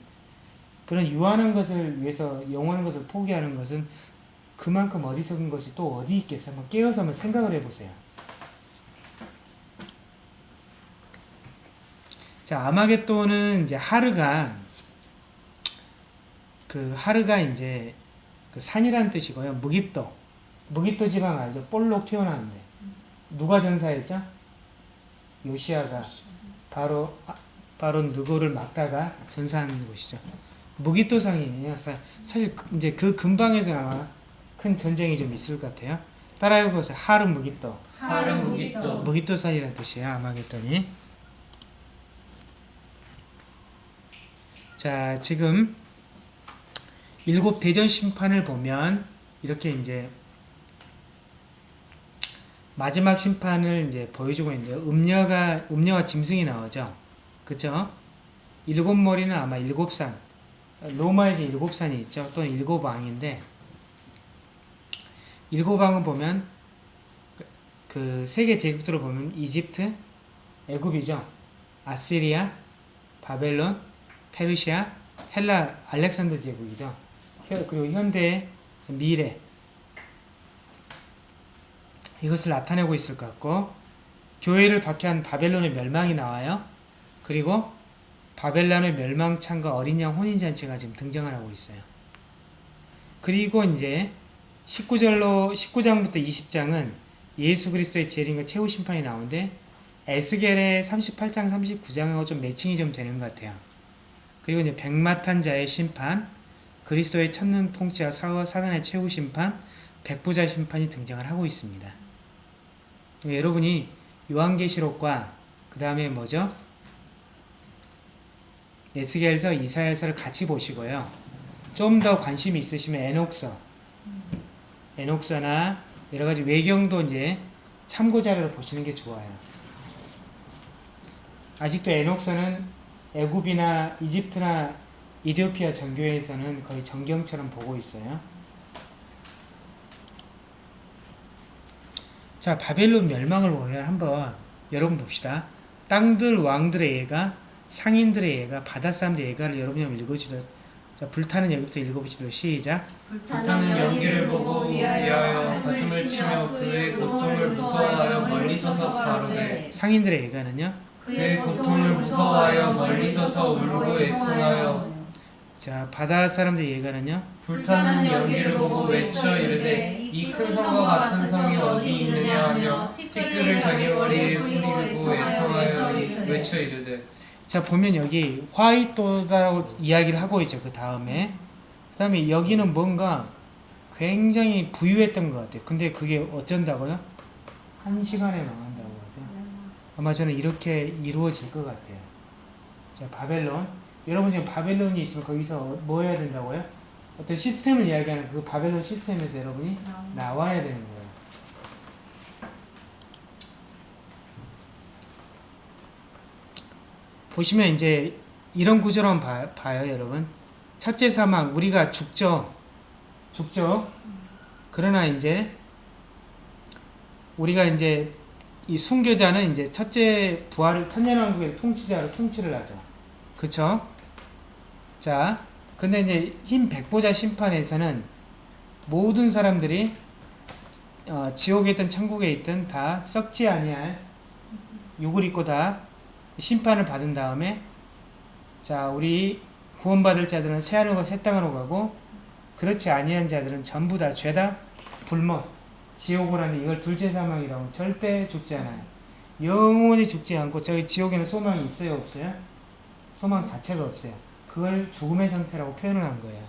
그런 유한한 것을 위해서 영원한 것을 포기하는 것은 그만큼 어리석은 것이 또 어디 있겠어요? 한번 깨어서 한번 생각을 해보세요. 자, 아마겟돈은 이제 하르가 그 하르가 이제 그 산이라는 뜻이고요. 무기토. 무기토 지방 알죠? 볼록 튀어나오는데. 누가 전사했죠? 요시아가 바로 아, 바로 누구를 막다가 전사하는 곳이죠. 무기토상이에요. 사- 사실 그- 이제 그 근방에서 아마 큰 전쟁이 좀 있을 것 같아요. 따라해 보세요. 하르 무기토. 하르 무기토. 무기토 산이라는 뜻이에요. 아마겟돈이. 자, 지금 일곱 대전 심판을 보면 이렇게 이제 마지막 심판을 이제 보여주고 있는데요. 음녀가 음녀와 짐승이 나오죠. 그죠? 일곱 머리는 아마 일곱 산. 로마에 일곱 산이 있죠. 또는 일곱 왕인데 일곱 왕은 보면 그 세계 제국들을 보면 이집트, 애굽이죠. 아시리아, 바벨론, 페르시아, 헬라, 알렉산더 제국이죠. 혀- 그리고 현대, 미래 이것을 나타내고 있을 것 같고 교회를 박해한 바벨론의 멸망이 나와요. 그리고 바벨론의 멸망창과 어린 양 혼인잔치가 지금 등장을 하고 있어요. 그리고 이제 19절로 19장부터 20장은 예수 그리스도의 재림과 최후 심판이 나오는데 에스겔의 38장 39장하고 좀 매칭이 좀 되는 것 같아요. 그리고 이제 백마탄 자의 심판, 그리스도의 천년 통치와 사- 사단의 최후 심판, 백부자 심판이 등장을 하고 있습니다. 여러분이 요한계시록과 그 다음에 뭐죠? 에스겔서, 이사야서를 같이 보시고요. 좀 더 관심이 있으시면 에녹서, 에녹서나 여러 가지 외경도 이제 참고 자료를 보시는 게 좋아요. 아직도 에녹서는 애굽이나 이집트나 이디오피아 정교회에서는 거의 정경처럼 보고 있어요. 자, 바벨론 멸망을 보면 한번 여러분 봅시다. 땅들 왕들의 예가, 상인들의 예가, 바다 사람들의 예가를 여러분이 한번 읽어주도. 자, 불타는 예부터 읽어보시도록 시작. 불타는 연기를 보고 위하여 가슴을 치며 그의 고통을 무서워하여 멀리 서서 가로되 상인들의 예가는요. 그의 고통을 무서워하여 멀리 서서 울고 애통하여. 자, 바다 사람들의 예가는요. 불타는 연기를 보고 외쳐 이르되 이 큰 성과 같은 성이 어디 있느냐 하며 티끌을 자기 머리에 뿌리고 애통하여 외쳐 이르되. 자 보면 여기 화이토다라고 이야기를 하고 있죠 그 다음에. 그 다음에 여기는 뭔가 굉장히 부유했던 것 같아요. 근데 그게 어쩐다고요? 한 시간에 하죠 아마 저는 이렇게 이루어질 것 같아요 자 바벨론 여러분 지금 바벨론이 있으면 거기서 뭐 해야 된다고요? 어떤 시스템을 이야기하는 그 바벨론 시스템에서 여러분이 나와야 되는 거예요 보시면 이제 이런 구조로 봐, 봐요, 여러분. 첫째 사망, 우리가 죽죠. 죽죠. 그러나 이제 우리가 이제 이 순교자는 이제 첫째 부활을 천년왕국의 통치자로 통치를 하죠. 그쵸? 자, 근데 이제 흰 백보자 심판에서는 모든 사람들이 어, 지옥에 있든 천국에 있든 다 썩지 아니할 욕을 입고 다 심판을 받은 다음에 자 우리 구원받을 자들은 새하늘과 새 땅으로 가고 그렇지 아니한 자들은 전부 다 죄다 불못 지옥을 하는 이걸 둘째 사망이라고 절대 죽지 않아요. 영원히 죽지 않고 저희 지옥에는 소망이 있어요 없어요? 소망 자체가 없어요. 그걸 죽음의 상태라고 표현을 한 거예요.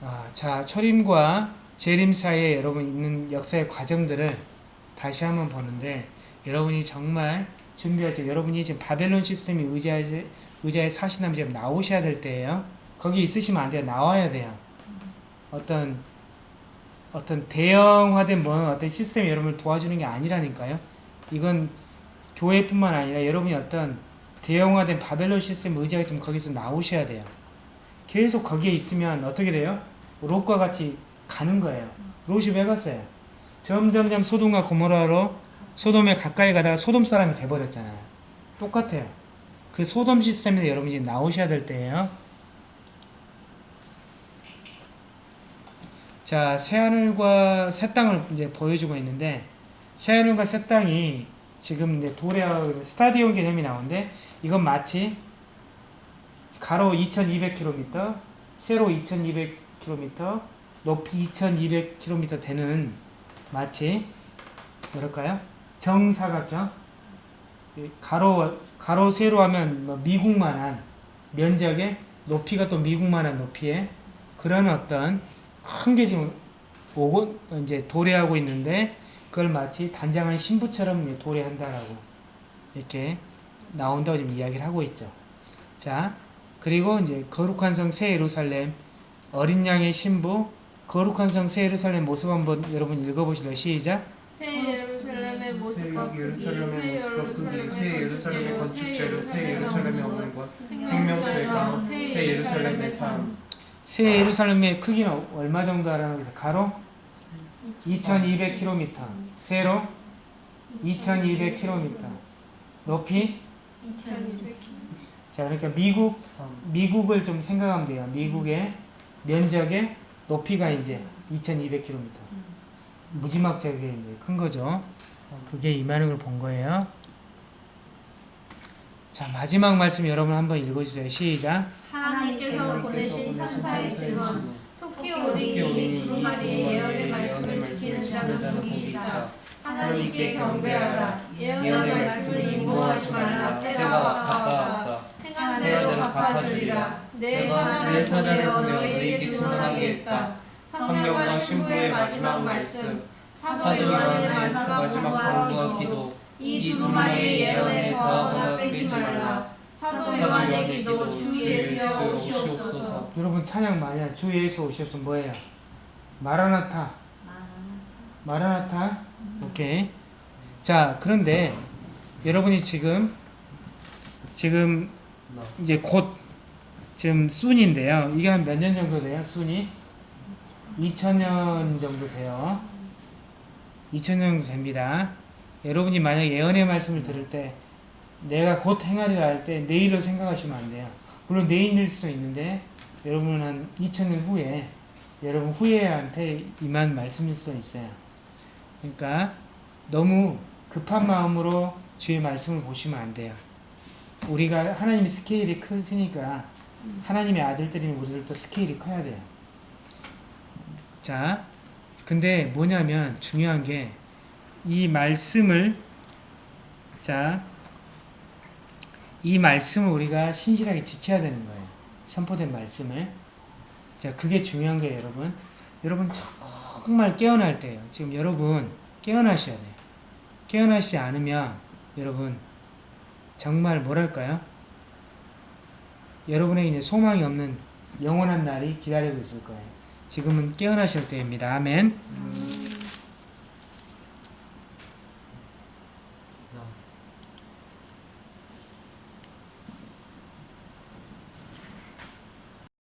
아, 자, 철임과 재림 사이에 여러분 있는 역사의 과정들을 다시 한번 보는데 여러분이 정말 준비하세요. 여러분이 지금 바벨론 시스템이 의자에, 의자에 사시나면 지금 나오셔야 될 때예요. 거기 있으시면 안 돼요. 나와야 돼요. 어떤 어떤 대형화된 뭐 어떤 시스템이 여러분을 도와주는 게 아니라니까요. 이건 교회뿐만 아니라 여러분이 어떤 대형화된 바벨론 시스템 의지가 좀 거기서 나오셔야 돼요. 계속 거기에 있으면 어떻게 돼요? 롯과 같이 가는 거예요. 롯이 왜 갔어요? 점점점 소돔과 고모라로 소돔에 가까이 가다가 소돔 사람이 돼버렸잖아요. 똑같아요. 그 소돔 시스템에서 여러분이 지금 나오셔야 될 때예요. 자, 새하늘과 새 땅을 이제 보여주고 있는데 새하늘과 새 땅이 지금 이제 도래하고 스타디온 개념이 나오는데 이건 마치 가로 2200km, 세로 2200km, 높이 2200km 되는 마치 뭐랄까요? 정사각형 이 가로 가로 세로 하면 뭐 미국만한 면적의 높이가 또 미국만한 높이의 그런 어떤 큰 게 지금 오고 이제 도래하고 있는데 그걸 마치 단장한 신부처럼 이제 도래한다라고 이렇게 나온다고 지금 이야기를 하고 있죠. 자, 그리고 이제 거룩한 성 새 예루살렘 어린 양의 신부 거룩한 성 새 예루살렘 모습 한번 여러분 읽어보실래요? 시작. 새 예루살렘의 모습과 새 예루살렘의 모습과 새 예루살렘의 건축재료, 새 예루살렘의 어물과 생명수의 강호, 새 예루살렘의 삶. 새 예루살렘의 크기는 얼마 정도 하라는 거죠? 가로 2200km, 세로 2200km, 높이 2200. 자 그러니까 미국 삶. 미국을 좀 생각하면 돼요. 미국의 면적의 높이가 이제 2200km. 무지막지하게 이제 큰 거죠. 삶. 그게 이만한 걸 본 거예요. 자 마지막 말씀 여러분 한번 읽어주세요. 시작. 하나님께서 보내신 천사의 증언 속히 이 두루마리의 예언의 말씀을 지키는 자는 복이 있다. 하나님께 경배하라. 예언의 말씀을 인고하지 말라. 때가 가까웠다. 행한 대로 갚아주리라. 내내 사자를 보내어 너희에게 증언하게 했다. 성령과 신부의 마지막 말씀 사도 요한의 마지막 공부와 기도 이 두루마리의 예언에 더하거나 빼지 말라. 사도 요한의 기도 주 예수여 오시옵소서. 여러분 찬양 많이 하죠. 주 예수 오시옵소서 뭐예요? 마라나타. 마라나타. 오케이. 자 그런데 여러분이 지금 지금 이제 곧 지금 순인데요. 이게 한 몇 년 정도 돼요? 순이 2000년 정도 돼요. 2000년 정도 됩니다. 여러분이 만약 예언의 말씀을 들을 때 내가 곧 행하리라 할 때 내일을 생각하시면 안 돼요. 물론 내일일 수도 있는데 여러분은 한 2000년 후에 여러분 후예한테 임한 말씀일 수도 있어요. 그러니까 너무 급한 마음으로 주의 말씀을 보시면 안 돼요. 우리가 하나님의 스케일이 크니까 하나님의 아들들인 우리들도 스케일이 커야 돼요. 자, 근데 뭐냐면 중요한 게 이 말씀을 자, 이 말씀을 우리가 신실하게 지켜야 되는 거예요. 선포된 말씀을. 자, 그게 중요한 거예요, 여러분. 여러분 정말 깨어날 때예요. 지금 여러분 깨어나셔야 돼요. 깨어나시지 않으면 여러분 정말 뭐랄까요? 여러분에게 이제 소망이 없는 영원한 날이 기다리고 있을 거예요. 지금은 깨어나실 때입니다. 아멘.